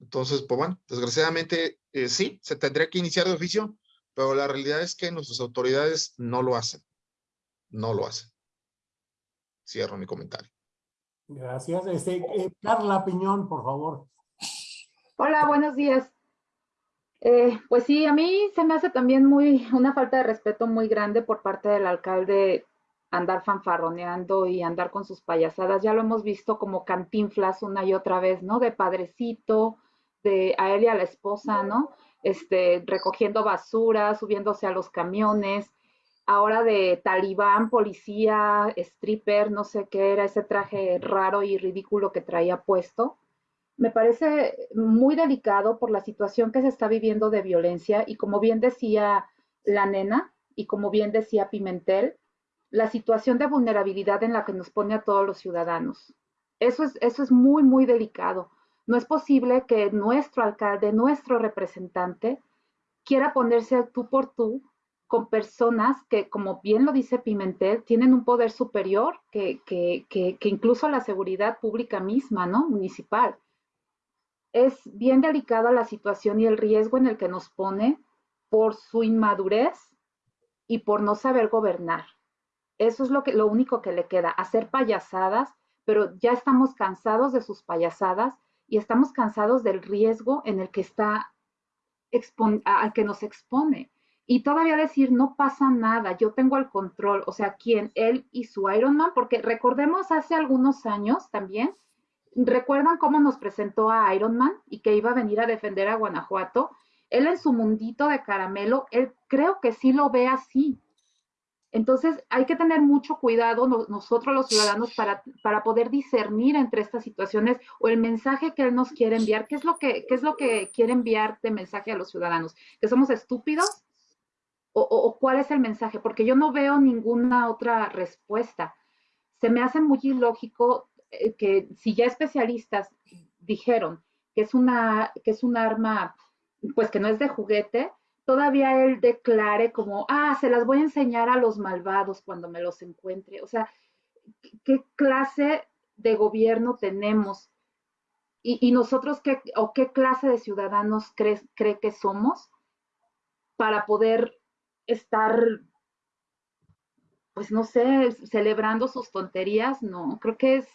Entonces, pues bueno, desgraciadamente eh, sí, se tendría que iniciar de oficio, pero la realidad es que nuestras autoridades no lo hacen. No lo hacen. Cierro mi comentario. Gracias. Este, eh, Carla Piñón, por favor. Hola, buenos días. Eh, pues sí, a mí se me hace también muy una falta de respeto muy grande por parte del alcalde andar fanfarroneando y andar con sus payasadas. Ya lo hemos visto como cantinflas una y otra vez, ¿no? De padrecito, de a él y a la esposa, ¿no? Este, recogiendo basura, subiéndose a los camiones. Ahora de talibán, policía, stripper, no sé qué era ese traje raro y ridículo que traía puesto me parece muy delicado por la situación que se está viviendo de violencia y como bien decía la nena y como bien decía Pimentel, la situación de vulnerabilidad en la que nos pone a todos los ciudadanos. Eso es, eso es muy, muy delicado. No es posible que nuestro alcalde, nuestro representante, quiera ponerse tú por tú con personas que, como bien lo dice Pimentel, tienen un poder superior que, que, que, incluso la seguridad pública misma, ¿no? Municipal es bien delicada la situación y el riesgo en el que nos pone por su inmadurez y por no saber gobernar. Eso es lo, que, lo único que le queda, hacer payasadas, pero ya estamos cansados de sus payasadas y estamos cansados del riesgo en el que está al que nos expone. Y todavía decir, no pasa nada, yo tengo el control, o sea, ¿quién? Él y su Iron Man, porque recordemos hace algunos años también, ¿Recuerdan cómo nos presentó a Iron Man y que iba a venir a defender a Guanajuato? Él en su mundito de caramelo, él creo que sí lo ve así. Entonces hay que tener mucho cuidado no, nosotros los ciudadanos para, para, poder discernir entre estas situaciones o el mensaje que él nos quiere enviar. ¿Qué es, lo que, qué es lo que quiere enviar de mensaje a los ciudadanos? ¿Que somos estúpidos? ¿O, cuál es el mensaje? Porque yo no veo ninguna otra respuesta. Se me hace muy ilógico que si ya especialistas dijeron que es una que es un arma pues que no es de juguete, todavía él declare como, ah, se las voy a enseñar a los malvados cuando me los encuentre. O sea, ¿qué clase de gobierno tenemos? Y, y nosotros, qué, o qué clase de ciudadanos cree que somos para poder estar pues no sé, celebrando sus tonterías, no, creo que es,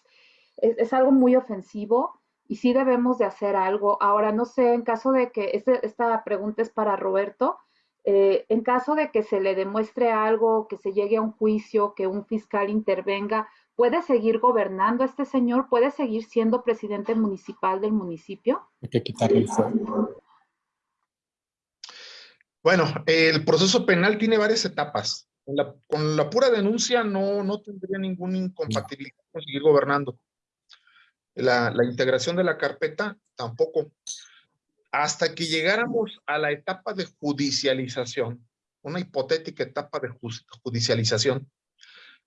es, algo muy ofensivo y sí debemos de hacer algo. Ahora, no sé, en caso de que, este, esta pregunta es para Roberto, eh, en caso de que se le demuestre algo, que se llegue a un juicio, que un fiscal intervenga, ¿puede seguir gobernando este señor? ¿Puede seguir siendo presidente municipal del municipio? Hay que quitarle el. Bueno, el proceso penal tiene varias etapas. Con la, con la pura denuncia no, no tendría ninguna incompatibilidad con seguir gobernando. La, la integración de la carpeta tampoco. Hasta que llegáramos a la etapa de judicialización, una hipotética etapa de judicialización.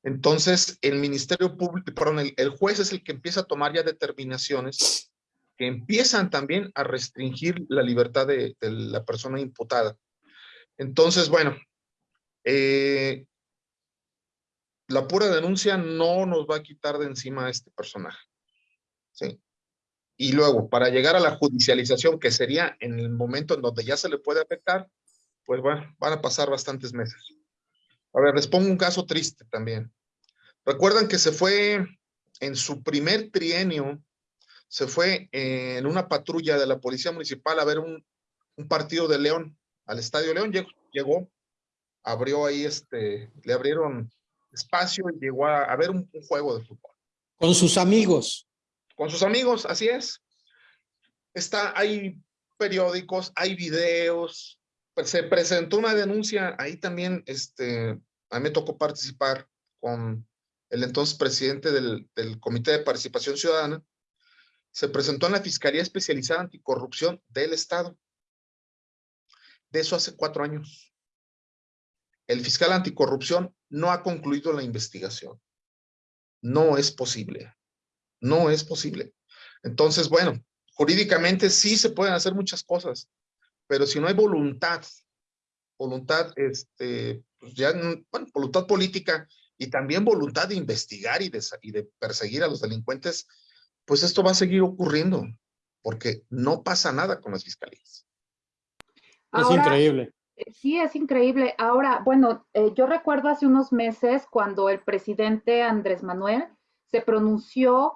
Entonces, el Ministerio Público, perdón, el, el juez es el que empieza a tomar ya determinaciones que empiezan también a restringir la libertad de, de la persona imputada. Entonces, bueno, eh, la pura denuncia no nos va a quitar de encima a este personaje. ¿sí? Y luego, para llegar a la judicialización, que sería en el momento en donde ya se le puede afectar, pues van a pasar bastantes meses. A ver, les pongo un caso triste también. Recuerdan que se fue en su primer trienio, se fue en una patrulla de la Policía Municipal a ver un partido de León, al Estadio León, llegó, llegó, abrió ahí, este, le abrieron espacio y llegó a, a ver un, un, juego de fútbol. Con sus amigos. Con sus amigos, así es. Está, hay periódicos, hay videos, se presentó una denuncia, ahí también, este, a mí me tocó participar con el entonces presidente del, del Comité de Participación Ciudadana, se presentó en la Fiscalía Especializada Anticorrupción del Estado. De eso hace cuatro años. El fiscal anticorrupción no ha concluido la investigación. No es posible. No es posible. Entonces, bueno, jurídicamente sí se pueden hacer muchas cosas, pero si no hay voluntad, voluntad, este, pues ya, bueno, voluntad política y también voluntad de investigar y de, y de perseguir a los delincuentes, pues esto va a seguir ocurriendo, porque no pasa nada con las fiscalías. Ahora, es increíble. Sí, es increíble. Ahora, bueno, eh, yo recuerdo hace unos meses cuando el presidente Andrés Manuel se pronunció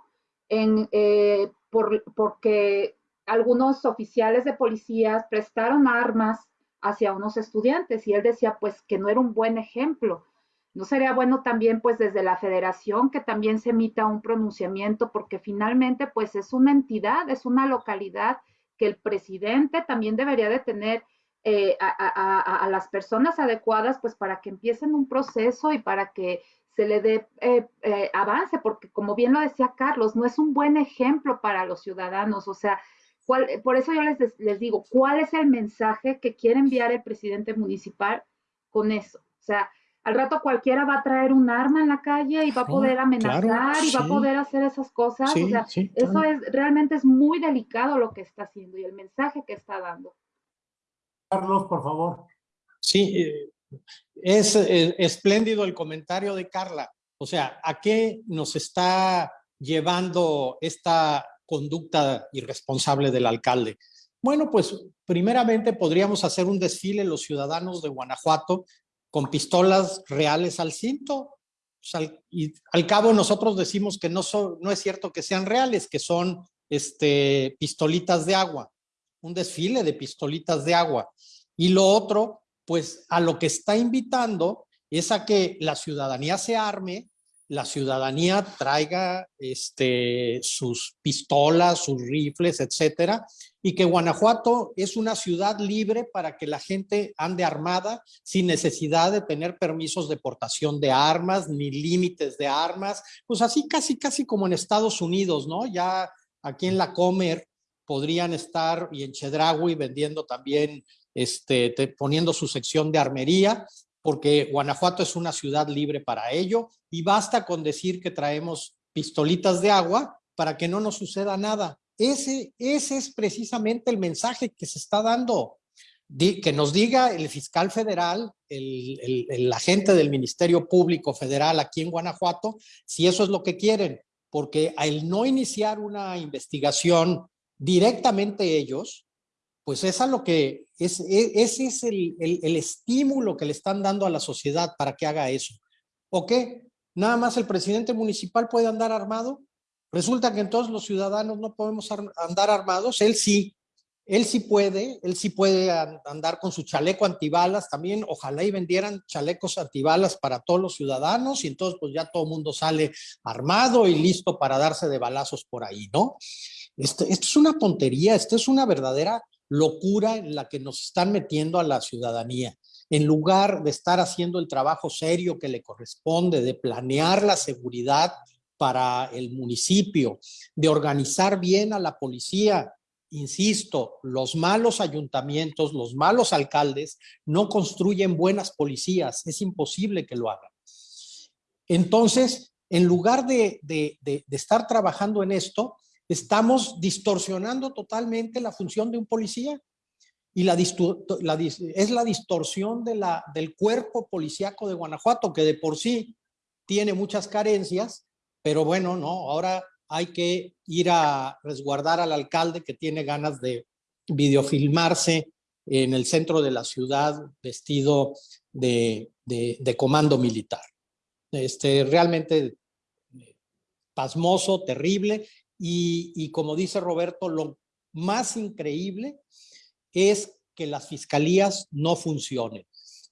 en, eh, por, porque algunos oficiales de policías prestaron armas hacia unos estudiantes y él decía pues que no era un buen ejemplo. ¿No sería bueno también pues desde la federación que también se emita un pronunciamiento porque finalmente pues es una entidad, es una localidad que el presidente también debería de tener eh, a, a, a, las personas adecuadas, pues para que empiecen un proceso y para que se le dé eh, eh, avance, porque como bien lo decía Carlos, no es un buen ejemplo para los ciudadanos. O sea, ¿cuál, por eso yo les, les digo, ¿cuál es el mensaje que quiere enviar el presidente municipal con eso? O sea, al rato cualquiera va a traer un arma en la calle y va a poder amenazar claro, y va a poder hacer esas cosas. Sí, o sea, sí, claro. eso es realmente es muy delicado lo que está haciendo y el mensaje que está dando. Carlos, por favor. Sí, eh, es eh, espléndido el comentario de Carla. O sea, ¿a qué nos está llevando esta conducta irresponsable del alcalde? Bueno, pues primeramente podríamos hacer un desfile los ciudadanos de Guanajuato con pistolas reales al cinto. Y al cabo nosotros decimos que no, no es cierto que sean reales, que son este, pistolitas de agua un desfile de pistolitas de agua. Y lo otro, pues a lo que está invitando es a que la ciudadanía se arme, la ciudadanía traiga este, sus pistolas, sus rifles, etcétera, y que Guanajuato es una ciudad libre para que la gente ande armada sin necesidad de tener permisos de portación de armas ni límites de armas, pues así casi casi como en Estados Unidos, ¿no? Ya aquí en la Comer podrían estar y en Chedraui vendiendo también, este, te, poniendo su sección de armería, porque Guanajuato es una ciudad libre para ello y basta con decir que traemos pistolitas de agua para que no nos suceda nada. Ese, ese es precisamente el mensaje que se está dando. Que nos diga el fiscal federal, el, el, el agente del Ministerio Público Federal aquí en Guanajuato, si eso es lo que quieren, porque al no iniciar una investigación directamente ellos, pues es lo que es, ese es el, el, el, estímulo que le están dando a la sociedad para que haga eso. ¿O qué? Nada más el presidente municipal puede andar armado. Resulta que entonces los ciudadanos no podemos andar armados. Él sí, él sí puede, él sí puede andar con su chaleco antibalas también. Ojalá y vendieran chalecos antibalas para todos los ciudadanos y entonces pues ya todo el mundo sale armado y listo para darse de balazos por ahí, ¿no? Esto, es una tontería, esto es una verdadera locura en la que nos están metiendo a la ciudadanía. en lugar de estar haciendo el trabajo serio que le corresponde, de planear la seguridad para el municipio, de organizar bien a la policía, insisto, los malos ayuntamientos, los malos alcaldes no construyen buenas policías, es imposible que lo hagan. Entonces, en lugar de, estar trabajando en esto, estamos distorsionando totalmente la función de un policía y la, es la distorsión del cuerpo policíaco de Guanajuato, que de por sí tiene muchas carencias, pero bueno, no, ahora hay que ir a resguardar al alcalde que tiene ganas de videofilmarse en el centro de la ciudad vestido de, de comando militar. Este, realmente pasmoso, terrible, y, como dice Roberto, lo más increíble es que las fiscalías no funcionen,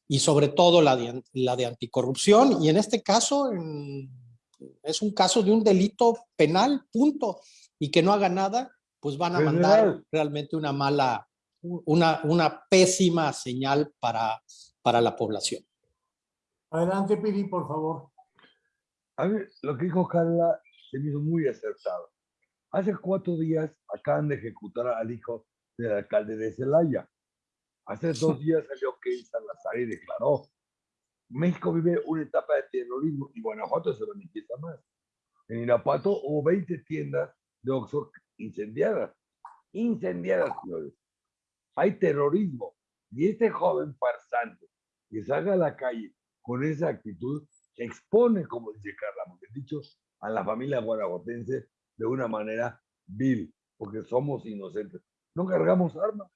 y sobre todo la de, la de anticorrupción, y en este caso es un caso de un delito penal, punto, y que no haga nada, pues van a mandar realmente una mala, una, una pésima señal para, para la población. Adelante, Piri, por favor. A ver, lo que dijo Carla se me hizo muy acertado. Hace cuatro días acaban de ejecutar al hijo del alcalde de Celaya. Hace dos [laughs] días salió Ken Salazar y declaró, México vive una etapa de terrorismo y Guanajuato se manifiesta más. En Irapuato hubo 20 tiendas de Oxford incendiadas. Incendiadas, señores. Hay terrorismo. Y este joven farsante que salga a la calle con esa actitud expone, como dice Carla, porque dicho, a la familia guanajuatense de una manera vil, porque somos inocentes. No cargamos armas,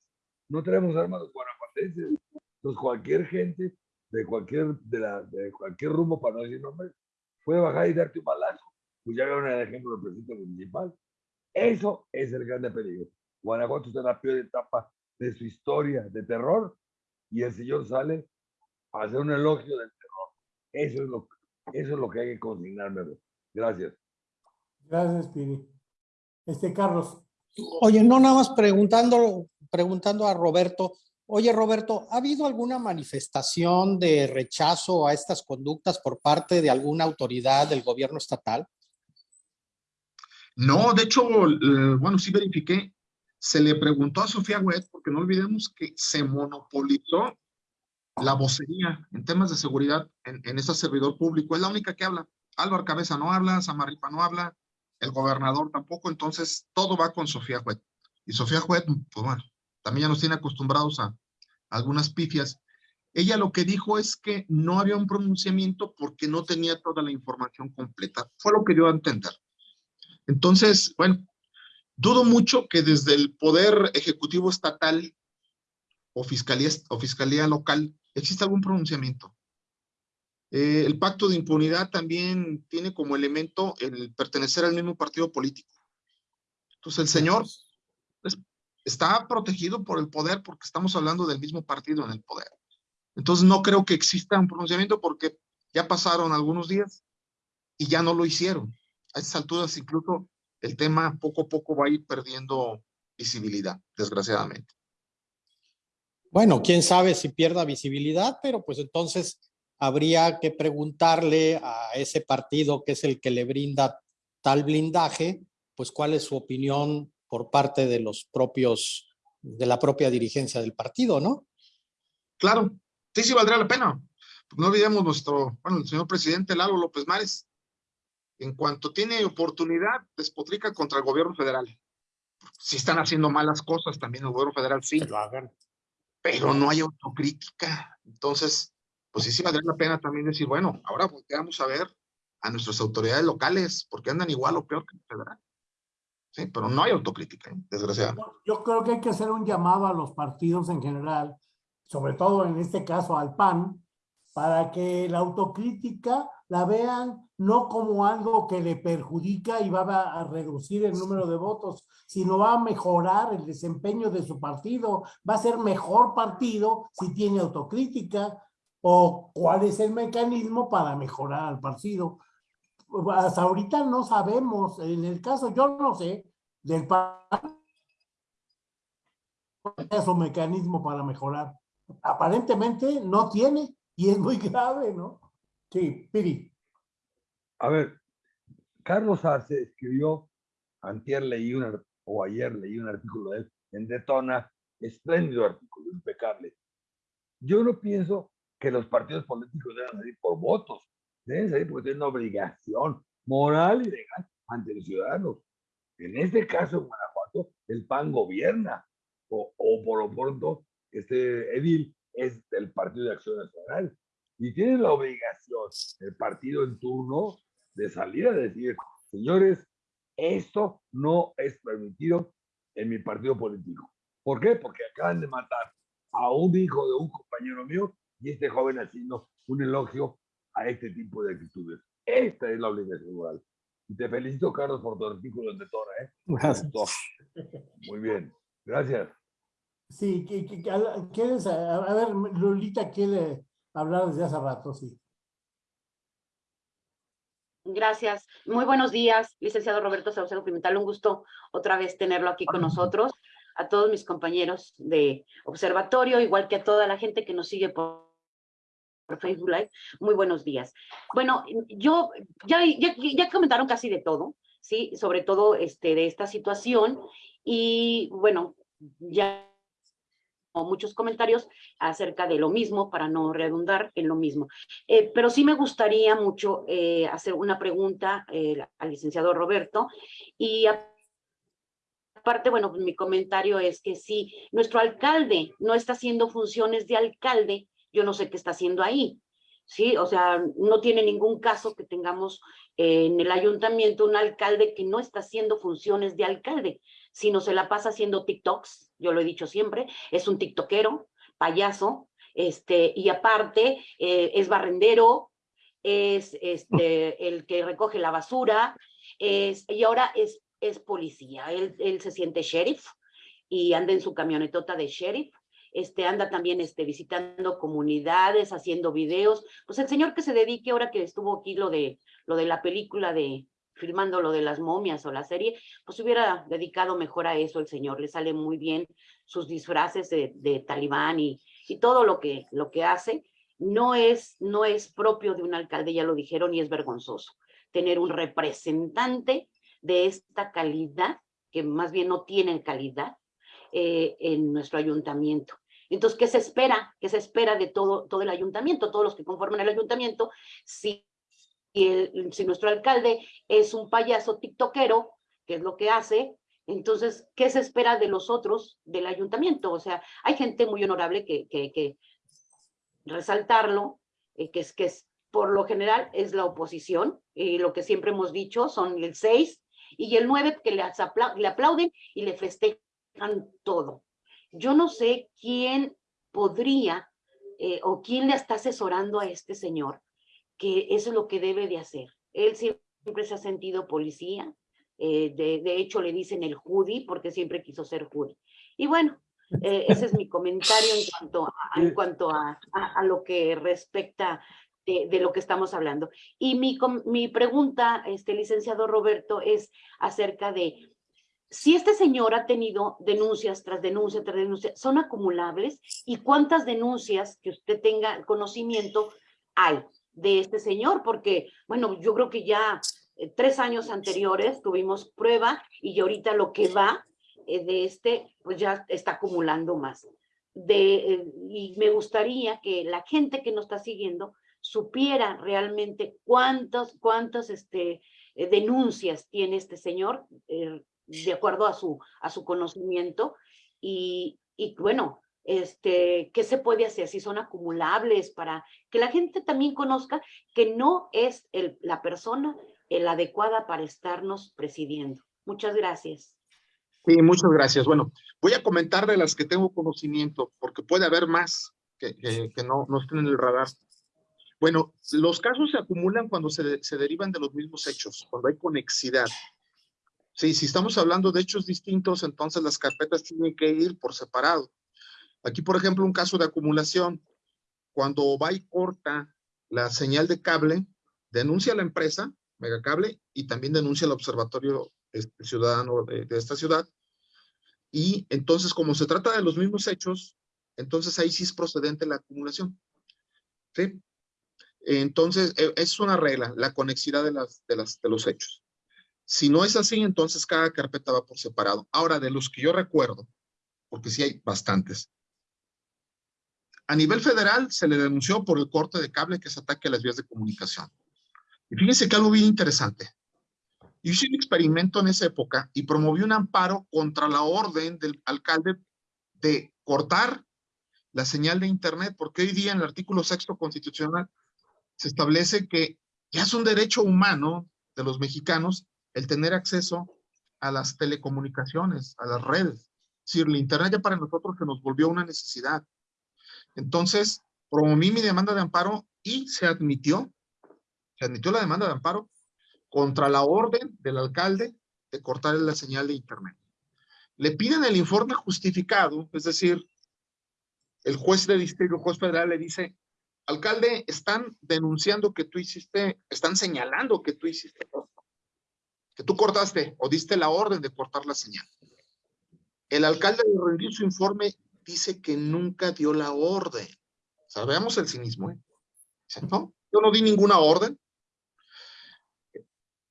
no tenemos armas los guanajuatenses. Entonces cualquier gente de cualquier, de, la, de cualquier rumbo, para no decir nombre, puede bajar y darte un balazo. Pues ya vieron el ejemplo del presidente municipal. Eso es el grande peligro. Guanajuato está en la peor etapa de su historia de terror y el señor sale a hacer un elogio del terror. Eso es lo, eso es lo que hay que consignarme. Gracias. Gracias, Piri. Este, Carlos. Oye, no nada más preguntando, preguntando a Roberto. Oye, Roberto, ¿ha habido alguna manifestación de rechazo a estas conductas por parte de alguna autoridad del gobierno estatal? No, de hecho, eh, bueno, sí verifiqué. Se le preguntó a Sofía Wet, porque no olvidemos que se monopolizó la vocería en temas de seguridad en, en ese servidor público. Es la única que habla. Álvaro Cabeza no habla, Samarripa no habla, el gobernador tampoco, entonces todo va con Sofía Juet. Y Sofía Juet, pues bueno, también ya nos tiene acostumbrados a, algunas pifias. Ella lo que dijo es que no había un pronunciamiento porque no tenía toda la información completa. Fue lo que dio a entender. Entonces, bueno, dudo mucho que desde el Poder Ejecutivo Estatal o Fiscalía, o fiscalía Local exista algún pronunciamiento. Eh, el pacto de impunidad también tiene como elemento el pertenecer al mismo partido político. Entonces el señor está protegido por el poder porque estamos hablando del mismo partido en el poder. Entonces no creo que exista un pronunciamiento porque ya pasaron algunos días y ya no lo hicieron. A estas alturas incluso el tema poco a poco va a ir perdiendo visibilidad, desgraciadamente. Bueno, quién sabe si pierda visibilidad, pero pues entonces habría que preguntarle a ese partido que es el que le brinda tal blindaje, pues cuál es su opinión por parte de los propios, de la propia dirigencia del partido, ¿no? Claro, sí, sí valdría la pena. No olvidemos nuestro, bueno, el señor presidente Lalo López Mares, en cuanto tiene oportunidad, despotrica contra el gobierno federal. Si están haciendo malas cosas, también el gobierno federal sí. lo hagan. Pero no hay autocrítica. Entonces, pues sí, sí valdría la pena también decir, bueno, ahora volteamos a ver a nuestras autoridades locales, porque andan igual o peor que el federal. Sí, pero no hay autocrítica, ¿eh? desgraciadamente. Yo creo que hay que hacer un llamado a los partidos en general, sobre todo en este caso al PAN, para que la autocrítica la vean no como algo que le perjudica y va a reducir el número de votos, sino va a mejorar el desempeño de su partido, va a ser mejor partido si tiene autocrítica, o cuál es el mecanismo para mejorar al partido. Hasta ahorita no sabemos, en el caso, yo no sé, del PAN, es su mecanismo para mejorar. aparentemente no tiene y es muy grave, ¿no? Sí, Piri. A ver, Carlos Arce escribió, antier leí un, o ayer leí un artículo de él en Detona, espléndido artículo, impecable. Yo no pienso que los partidos políticos deban salir por votos, deben salir porque tienen una obligación moral y legal ante los ciudadanos. En este caso, en Guanajuato, el PAN gobierna, o, o por lo pronto, este edil es del Partido de Acción Nacional. Y tiene la obligación, el partido en turno, de salir a decir, señores, esto no es permitido en mi partido político. ¿Por qué? Porque acaban de matar a un hijo de un compañero mío y este joven haciendo un elogio a este tipo de actitudes. Esta es la obligación moral. Y te felicito, Carlos, por tu artículo en Detona, ¿eh? Gracias. Muy bien. Gracias. Sí, que, que- que- a- ¿quieres? A, a ver, Lolita quiere hablar desde hace rato, sí. Gracias. Muy buenos días, licenciado Roberto Saucedo Pimental. Un gusto otra vez tenerlo aquí con nosotros. A todos mis compañeros de observatorio, igual que a toda la gente que nos sigue por, por Facebook Live. Muy buenos días. Bueno, yo ya, ya, ya comentaron casi de todo, ¿sí? Sobre todo este, de esta situación. Y bueno, ya muchos comentarios acerca de lo mismo para no redundar en lo mismo. Eh, pero sí me gustaría mucho eh, hacer una pregunta eh, al licenciado Roberto y a- aparte, bueno, pues, mi comentario es que si nuestro alcalde no está haciendo funciones de alcalde, yo no sé qué está haciendo ahí. Sí, o sea, no tiene ningún caso que tengamos eh, en el ayuntamiento un alcalde que no está haciendo funciones de alcalde, sino se la pasa haciendo TikToks, yo lo he dicho siempre, es un tiktokero, payaso, este, y aparte eh, es barrendero, es este, el que recoge la basura, es, y ahora es, es policía, él, él se siente sheriff y anda en su camionetota de sheriff, este, anda también este, visitando comunidades, haciendo videos, pues el señor que se dedique ahora que estuvo aquí lo de, lo de la película de, filmando lo de las momias o la serie, pues hubiera dedicado mejor a eso el señor, le sale muy bien sus disfraces de, de talibán y, y todo lo que, lo que hace, no es, no es propio de un alcalde, ya lo dijeron, y es vergonzoso tener un representante de esta calidad, que más bien no tienen calidad, eh, en nuestro ayuntamiento. Entonces, ¿qué se espera? ¿Qué se espera de todo, todo el ayuntamiento, todos los que conforman el ayuntamiento? Si, el- si nuestro alcalde es un payaso tiktokero, que es lo que hace, entonces, ¿qué se espera de los otros del ayuntamiento? O sea, hay gente muy honorable que, que, resaltarlo, eh, que es que es, por lo general es la oposición, y lo que siempre hemos dicho son el 6 y el 9 que le, apla- le aplauden y le festejan todo. Yo no sé quién podría eh, o quién le está asesorando a este señor que eso es lo que debe de hacer. Él siempre se ha sentido policía, eh, de, de hecho le dicen el Judy porque siempre quiso ser Judy. Y bueno, eh, ese es mi comentario en [laughs] cuanto a, en cuanto a, a- a lo que respecta de, lo que estamos hablando. Y mi, mi pregunta, este licenciado Roberto, es acerca de si este señor ha tenido denuncias tras denuncia tras denuncia, ¿son acumulables? ¿Y cuántas denuncias que usted tenga conocimiento hay de este señor? Porque, bueno, yo creo que ya eh, tres años anteriores tuvimos prueba y ahorita lo que va eh, de este, pues ya está acumulando más. De, eh, y me gustaría que la gente que nos está siguiendo supiera realmente cuántas, cuántas este, eh, denuncias tiene este señor, eh, de acuerdo a su, a su conocimiento, y, y bueno, este, ¿qué se puede hacer? Si son acumulables para que la gente también conozca que no es el, la persona la adecuada para estarnos presidiendo. Muchas gracias. Sí, muchas gracias. Bueno, voy a comentar de las que tengo conocimiento, porque puede haber más que, que- que no, no estén en el radar. Bueno, los casos se acumulan cuando se, de- se derivan de los mismos hechos, cuando hay conexidad. Sí, si estamos hablando de hechos distintos, entonces las carpetas tienen que ir por separado. Aquí, por ejemplo, un caso de acumulación. Cuando va y corta la señal de cable, denuncia a la empresa, Megacable, y también denuncia al Observatorio este, Ciudadano de, de esta ciudad. Y entonces, como se trata de los mismos hechos, entonces ahí sí es procedente la acumulación. ¿Sí? Entonces, e, es una regla, la conexidad de, las, de, los hechos. Si no es así, entonces cada carpeta va por separado. Ahora, de los que yo recuerdo, porque sí hay bastantes, a nivel federal se le denunció por el corte de cable que es ataque a las vías de comunicación. Y fíjense que algo bien interesante. Yo hice un experimento en esa época y promoví un amparo contra la orden del alcalde de cortar la señal de Internet, porque hoy día en el artículo sexto constitucional se establece que ya es un derecho humano de los mexicanos el tener acceso a las telecomunicaciones, a las redes. Es decir, el Internet ya para nosotros se nos volvió una necesidad. Entonces, promoví mi demanda de amparo y se admitió, se admitió la demanda de amparo contra la orden del alcalde de cortar la señal de internet. Le piden el informe justificado, es decir, el juez de distrito, juez federal le dice, alcalde, están denunciando que tú hiciste, están señalando que tú hiciste, que tú cortaste o diste la orden de cortar la señal. El alcalde de rendir su informe dice que nunca dio la orden. Sabemos el cinismo, ¿eh? no, yo no di ninguna orden.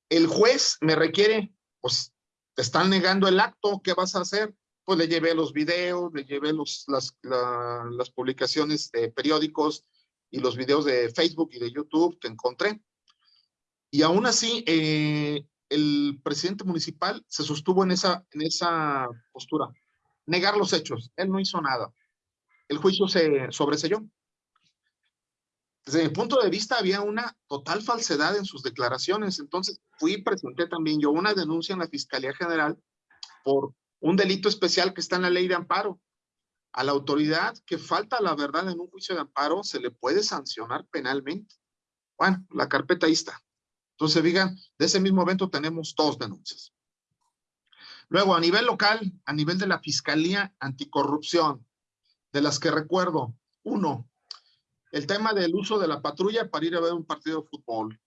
El juez me requiere, pues, te están negando el acto, ¿qué vas a hacer? Pues le llevé los videos, le llevé los, las, las publicaciones de periódicos y los videos de Facebook y de YouTube que encontré. Y aún así, eh, el presidente municipal se sostuvo en esa, en esa postura negar los hechos. Él no hizo nada. El juicio se sobreselló. Desde mi punto de vista había una total falsedad en sus declaraciones. Entonces fui y presenté también yo una denuncia en la Fiscalía General por un delito especial que está en la ley de amparo. A la autoridad que falta la verdad en un juicio de amparo se le puede sancionar penalmente. Bueno, la carpeta ahí está. Entonces, digan, de ese mismo evento tenemos dos denuncias. Luego, a nivel local, a nivel de la Fiscalía Anticorrupción, de las que recuerdo, uno, el tema del uso de la patrulla para ir a ver un partido de fútbol.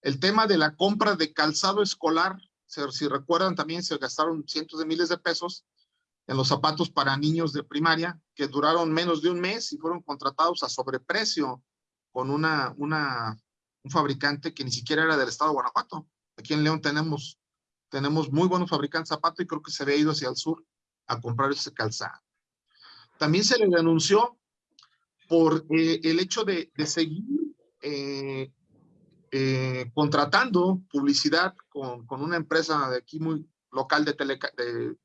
El tema de la compra de calzado escolar, si recuerdan también se gastaron cientos de miles de pesos en los zapatos para niños de primaria que duraron menos de un mes y fueron contratados a sobreprecio con una, una, un fabricante que ni siquiera era del estado de Guanajuato. Aquí en León tenemos tenemos muy buenos fabricantes de zapatos y creo que se había ido hacia el sur a comprar ese calzado. También se le denunció por eh, el hecho de, seguir eh, eh, contratando publicidad con, una empresa de aquí muy local de, tele, de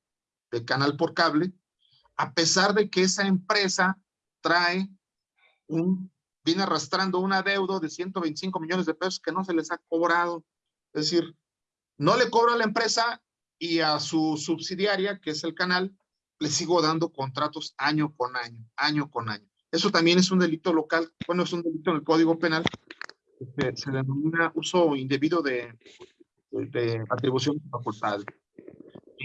canal por cable, a pesar de que esa empresa trae un, viene arrastrando una deuda de 125 millones de pesos que no se les ha cobrado. Es decir, no le cobro a la empresa y a su subsidiaria, que es el canal, le sigo dando contratos año con año, año con año. Eso también es un delito local, bueno, es un delito en el Código Penal, se denomina uso indebido de, de, atribución de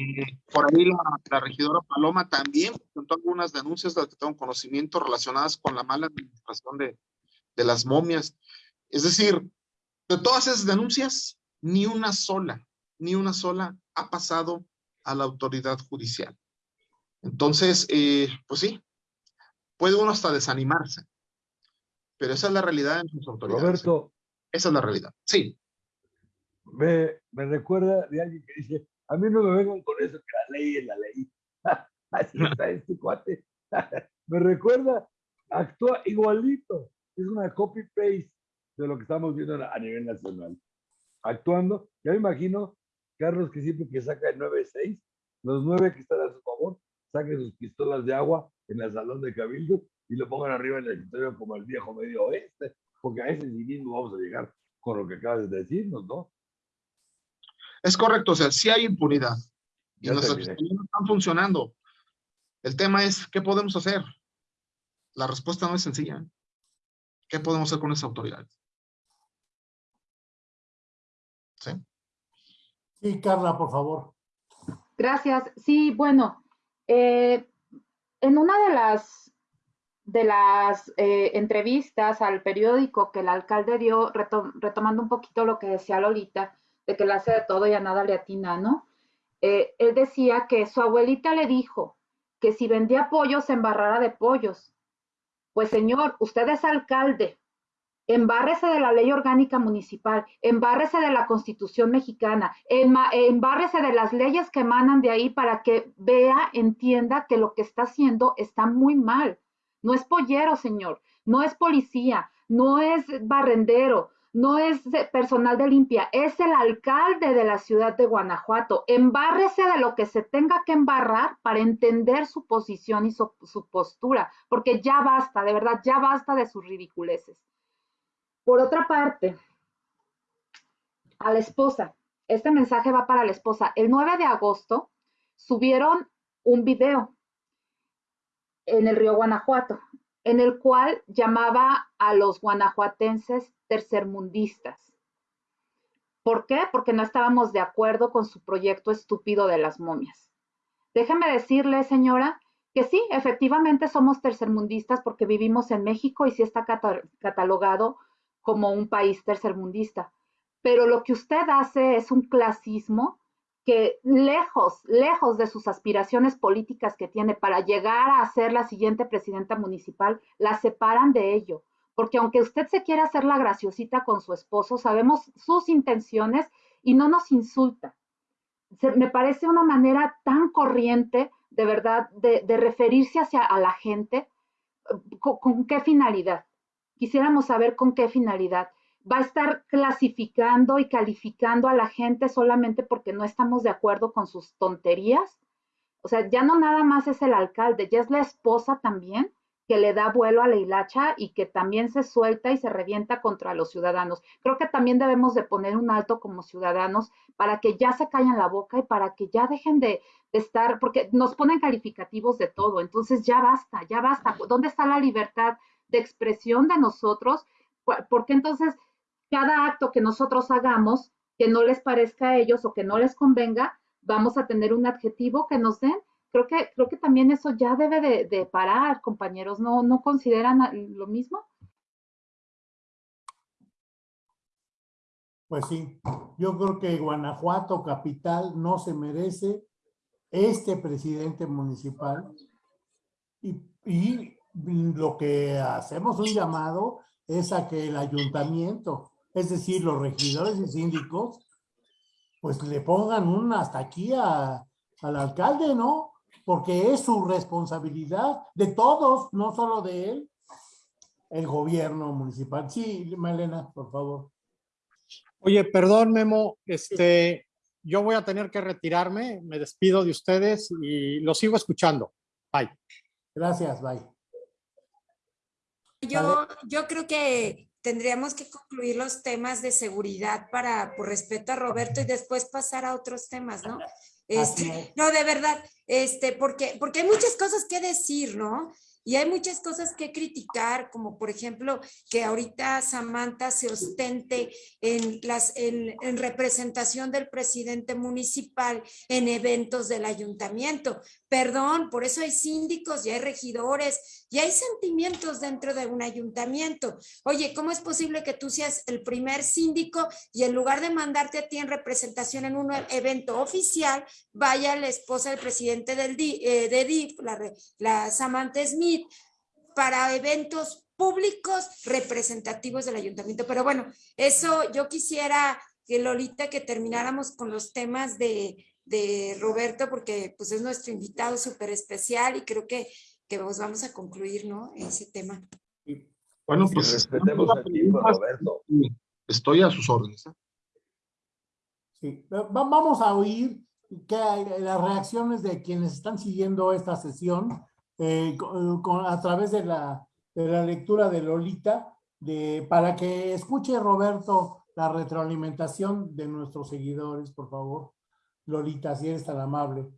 facultad. por ahí la, regidora Paloma también presentó algunas denuncias de las que tengo conocimiento relacionadas con la mala administración de, de las momias. Es decir, de todas esas denuncias, ni una sola, ni una sola ha pasado a la autoridad judicial. Entonces, eh, pues sí, puede uno hasta desanimarse, pero esa es la realidad en sus autoridades. Roberto. Esa es la realidad, sí. Me, me recuerda de alguien que dice, a mí no me vengan con eso, que la ley es la ley. [laughs] Así está este cuate. [laughs] me recuerda, actúa igualito. Es una copy-paste de lo que estamos viendo a nivel nacional actuando. Ya me imagino, Carlos, que siempre que saca el 9-6, los nueve que están a su favor, saquen sus pistolas de agua en el salón de Cabildo y lo pongan arriba en el escritorio como el viejo medio oeste, porque a ese sí mismo vamos a llegar con lo que acabas de decirnos, ¿no? Es correcto, o sea, sí hay impunidad. Y las no están funcionando. El tema es, ¿qué podemos hacer? La respuesta no es sencilla. ¿Qué podemos hacer con esas autoridades? ¿Sí? Sí, Carla, por favor. Gracias. Sí, bueno, eh, en una de las, de las eh, entrevistas al periódico que el alcalde dio, retomando un poquito lo que decía Lolita, de que le hace de todo y a nada le atina, ¿no? Eh, él decía que su abuelita le dijo que si vendía pollos se embarrara de pollos. Pues señor, usted es alcalde, embárrese de la ley orgánica municipal, embárrese de la constitución mexicana, embárrese de las leyes que emanan de ahí para que vea, entienda que lo que está haciendo está muy mal. No es pollero, señor, no es policía, no es barrendero, no es personal de limpia, es el alcalde de la ciudad de Guanajuato. Embárrese de lo que se tenga que embarrar para entender su posición y su, postura, porque ya basta, de verdad, ya basta de sus ridiculeces. Por otra parte, a la esposa, este mensaje va para la esposa. El 9 de agosto subieron un video en el río Guanajuato, en el cual llamaba a los guanajuatenses tercermundistas. ¿Por qué? Porque no estábamos de acuerdo con su proyecto estúpido de las momias. Déjeme decirle, señora, que sí, efectivamente somos tercermundistas porque vivimos en México y sí está catalogado como un país tercermundista. Pero lo que usted hace es un clasismo que lejos, lejos de sus aspiraciones políticas que tiene para llegar a ser la siguiente presidenta municipal, la separan de ello. Porque aunque usted se quiera hacer la graciosita con su esposo, sabemos sus intenciones y no nos insulta. me parece una manera tan corriente, de verdad, de, referirse hacia a la gente. ¿Con qué finalidad? Quisiéramos saber con qué finalidad. ¿Va a estar clasificando y calificando a la gente solamente porque no estamos de acuerdo con sus tonterías? O sea, ya no nada más es el alcalde, ya es la esposa también que le da vuelo a la hilacha y que también se suelta y se revienta contra los ciudadanos. Creo que también debemos de poner un alto como ciudadanos para que ya se callen la boca y para que ya dejen de, estar, porque nos ponen calificativos de todo, entonces ya basta, ya basta. ¿Dónde está la libertad de expresión de nosotros, porque entonces cada acto que nosotros hagamos que no les parezca a ellos o que no les convenga, vamos a tener un adjetivo que nos den. Creo que, creo que también eso ya debe de, parar, compañeros. ¿No, ¿No consideran lo mismo? Pues sí, yo creo que Guanajuato, capital, no se merece este presidente municipal y, y lo que hacemos un llamado es a que el ayuntamiento, es decir, los regidores y síndicos, pues le pongan un hasta aquí a, al alcalde, ¿no? Porque es su responsabilidad de todos, no solo de él, el gobierno municipal. Sí, Malena, por favor. Oye, perdón, Memo, este, yo voy a tener que retirarme, me despido de ustedes y lo sigo escuchando. Bye. Gracias, bye. Yo, yo creo que tendríamos que concluir los temas de seguridad para, por respeto a Roberto, y después pasar a otros temas, ¿no? [laughs] Este, no, de verdad, este, porque, porque hay muchas cosas que decir, ¿no? Y hay muchas cosas que criticar, como por ejemplo que ahorita Samantha se ostente en, las, en, en, representación del presidente municipal en eventos del ayuntamiento. Perdón, por eso hay síndicos y hay regidores y hay sentimientos dentro de un ayuntamiento. Oye, ¿cómo es posible que tú seas el primer síndico y en lugar de mandarte a ti en representación en un evento oficial, vaya la esposa del presidente del eh, de DIF, la, la Samantha Smith, para eventos públicos representativos del ayuntamiento? Pero bueno, eso yo quisiera que Lolita, que termináramos con los temas de de Roberto, porque pues es nuestro invitado súper especial y creo que, que vamos a concluir, ¿no? Ese tema. Bueno, pues respetemos aquí Roberto. Estoy a sus órdenes. ¿eh? Sí, vamos a oír que las reacciones de quienes están siguiendo esta sesión eh, con, a través de la, de la lectura de Lolita, de, para que escuche Roberto la retroalimentación de nuestros seguidores, por favor. Lolita, si eres tan amable.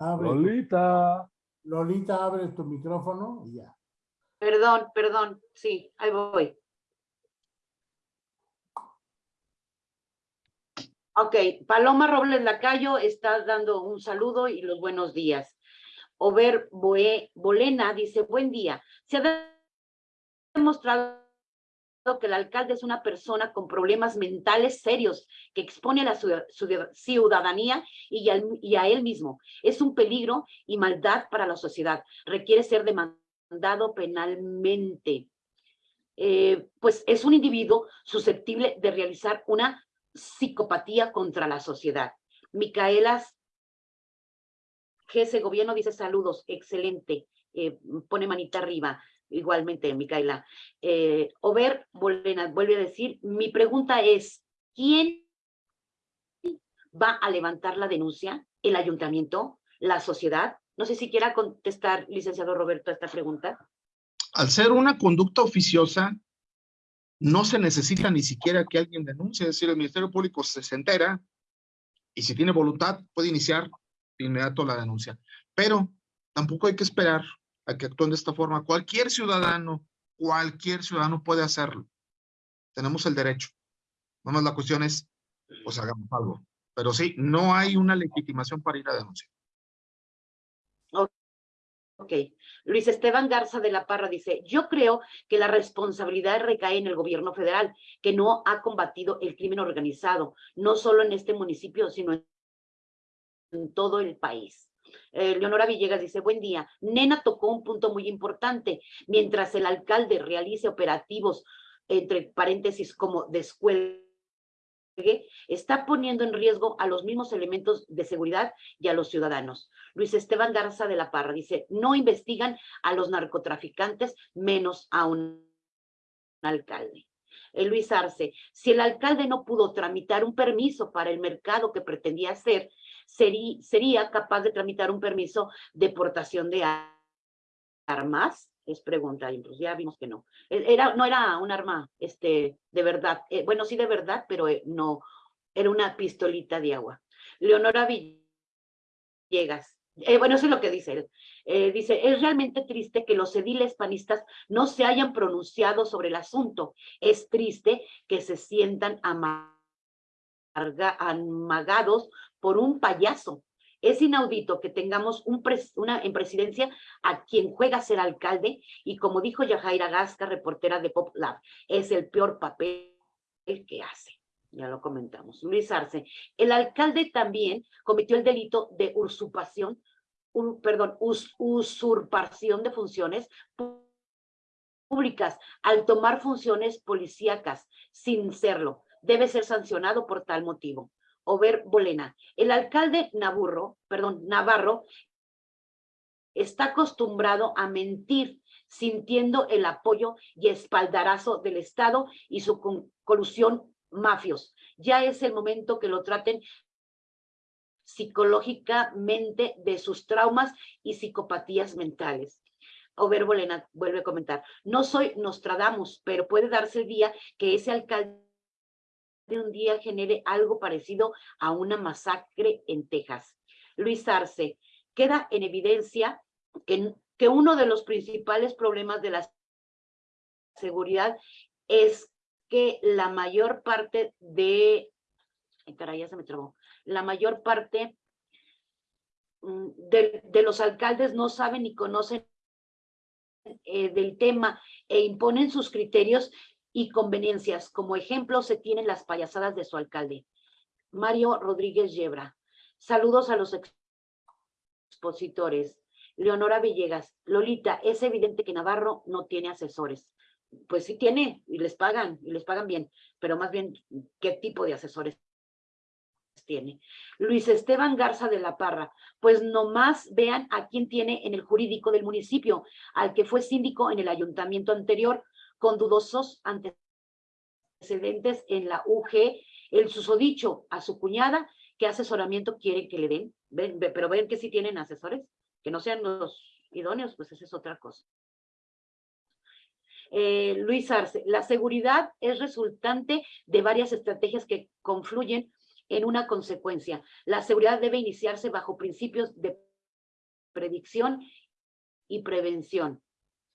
Lolita. Lolita, abre tu micrófono y ya. Perdón, perdón. Sí, ahí voy. Ok, Paloma Robles Lacayo está dando un saludo y los buenos días. Over Bolena dice, buen día. Se ha demostrado que el alcalde es una persona con problemas mentales serios que expone a la ciudad- ciudad- ciudadanía y, a él mismo. Es un peligro y maldad para la sociedad. Requiere ser demandado penalmente. Eh, pues es un individuo susceptible de realizar una psicopatía contra la sociedad. Micaela GS Gobierno dice saludos, excelente, eh, pone manita arriba, igualmente Micaela. Eh, Ober Bolena vuelve a decir, mi pregunta es, ¿quién va a levantar la denuncia? ¿El ayuntamiento? ¿La sociedad? No sé si quiera contestar, licenciado Roberto, a esta pregunta. Al ser una conducta oficiosa, no se necesita ni siquiera que alguien denuncie, es decir, el Ministerio Público se, entera y si tiene voluntad puede iniciar inmediato la denuncia. Pero tampoco hay que esperar a que actúen de esta forma. Cualquier ciudadano, cualquier ciudadano puede hacerlo. Tenemos el derecho. Nada más la cuestión es, pues hagamos algo. Pero sí, no hay una legitimación para ir a denunciar. Ok. Luis Esteban Garza de la Parra dice, yo creo que la responsabilidad recae en el gobierno federal, que no ha combatido el crimen organizado, no solo en este municipio, sino en todo el país. Eh, Leonora Villegas dice, buen día. Nena tocó un punto muy importante. Mientras el alcalde realice operativos, entre paréntesis, como descuelgue, está poniendo en riesgo a los mismos elementos de seguridad y a los ciudadanos. Luis Esteban Garza de la Parra dice, no investigan a los narcotraficantes, menos a un alcalde. Eh, Luis Arce, si el alcalde no pudo tramitar un permiso para el mercado que pretendía hacer, sería, capaz de tramitar un permiso de portación de armas? Es pregunta, pues ya vimos que no. E- Era, no era un arma este, de verdad, eh, bueno, sí de verdad, pero eh, no, era una pistolita de agua. Leonora Villegas, eh, bueno, eso es lo que dice él. Dice, es realmente triste que los ediles panistas no se hayan pronunciado sobre el asunto. Es triste que se sientan amagados por un payaso. Es inaudito que tengamos un en presidencia a quien juega a ser alcalde y como dijo Yajaira Gasca, reportera de Pop Lab, es el peor papel que hace. Ya lo comentamos. Luis Arce, el alcalde también cometió el delito de usurpación, perdón, us- usurpación de funciones públicas al tomar funciones policíacas sin serlo. Debe ser sancionado por tal motivo. Over Bolena, el alcalde Navarro, perdón, Navarro está acostumbrado a mentir, sintiendo el apoyo y espaldarazo del Estado y su colusión mafios. Ya es el momento que lo traten psicológicamente de sus traumas y psicopatías mentales. Over Bolena vuelve a comentar, no soy Nostradamus, pero puede darse el día que ese alcalde un día genere algo parecido a una masacre en Texas. Luis Arce, queda en evidencia que, que uno de los principales problemas de la seguridad es que la mayor parte de, ay, caray, ya se me trabó, la mayor parte mm, de, de los alcaldes no saben ni conocen eh, del tema e imponen sus criterios y conveniencias. Como ejemplo se tienen las payasadas de su alcalde. Mario Rodríguez Yebra. Saludos a los ex- expositores. Leonora Villegas. Lolita, es evidente que Navarro no tiene asesores. Pues sí tiene, y les pagan, y les pagan bien, pero más bien, ¿qué tipo de asesores tiene? Luis Esteban Garza de la Parra, pues nomás vean a quién tiene en el jurídico del municipio, al que fue síndico en el ayuntamiento anterior, con dudosos antecedentes en la UG, el susodicho a su cuñada, ¿qué asesoramiento quieren que le den? Ven, ve- pero ven que sí tienen asesores, que no sean los idóneos, pues esa es otra cosa. Eh, Luis Arce, la seguridad es resultante de varias estrategias que confluyen en una consecuencia. La seguridad debe iniciarse bajo principios de predicción y prevención.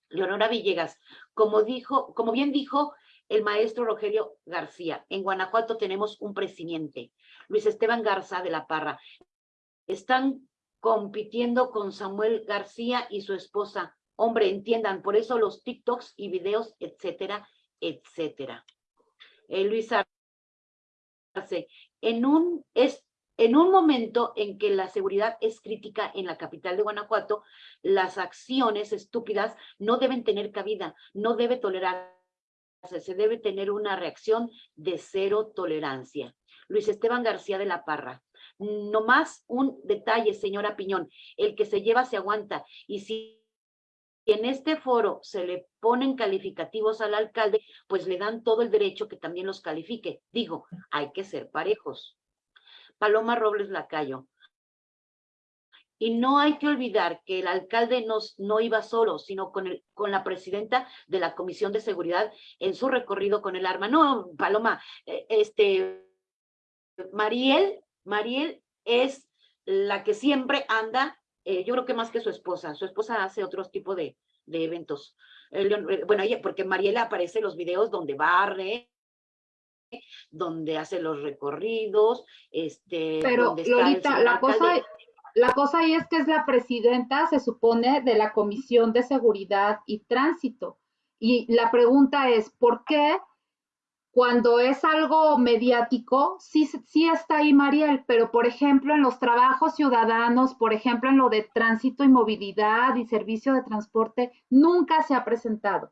Leonora Villegas, como dijo, como bien dijo el maestro Rogelio García, en Guanajuato tenemos un presidente, Luis Esteban Garza de la Parra. Están compitiendo con Samuel García y su esposa. Hombre, entiendan, por eso los TikToks y videos, etcétera, etcétera. Eh, Luis Arce, en un, es, en un momento en que la seguridad es crítica en la capital de Guanajuato, las acciones estúpidas no deben tener cabida, no debe tolerarse, se debe tener una reacción de cero tolerancia. Luis Esteban García de la Parra, no más un detalle, señora Piñón, el que se lleva se aguanta, y si en este foro se le ponen calificativos al alcalde, pues le dan todo el derecho que también los califique. Digo, hay que ser parejos. Paloma Robles Lacayo. Y no hay que olvidar que el alcalde no, no iba solo, sino con, el, con la presidenta de la Comisión de Seguridad en su recorrido con el arma. No, Paloma, eh, este, Mariel, Mariel es la que siempre anda eh, yo creo que más que su esposa, su esposa hace otros tipo de, de eventos. Eh, bueno, porque Mariela aparece en los videos donde barre, donde hace los recorridos, este... Pero Lolita, la cosa, la cosa ahí es que es la presidenta, se supone, de la Comisión de Seguridad y Tránsito. Y la pregunta es, ¿por qué cuando es algo mediático, sí, sí está ahí Mariel, pero por ejemplo en los trabajos ciudadanos, por ejemplo en lo de tránsito y movilidad y servicio de transporte, nunca se ha presentado.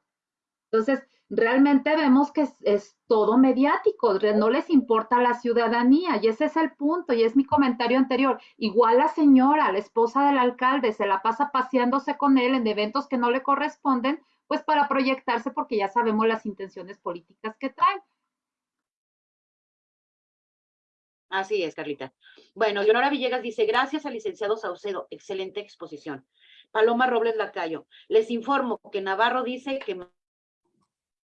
Entonces, realmente vemos que es, todo mediático, no les importa la ciudadanía y ese es el punto y es mi comentario anterior. Igual la señora, la esposa del alcalde, se la pasa paseándose con él en eventos que no le corresponden, pues para proyectarse porque ya sabemos las intenciones políticas que traen. Así es, Carlita. Bueno, Leonora Villegas dice, gracias al licenciado Saucedo, excelente exposición. Paloma Robles Lacayo, les informo que Navarro dice que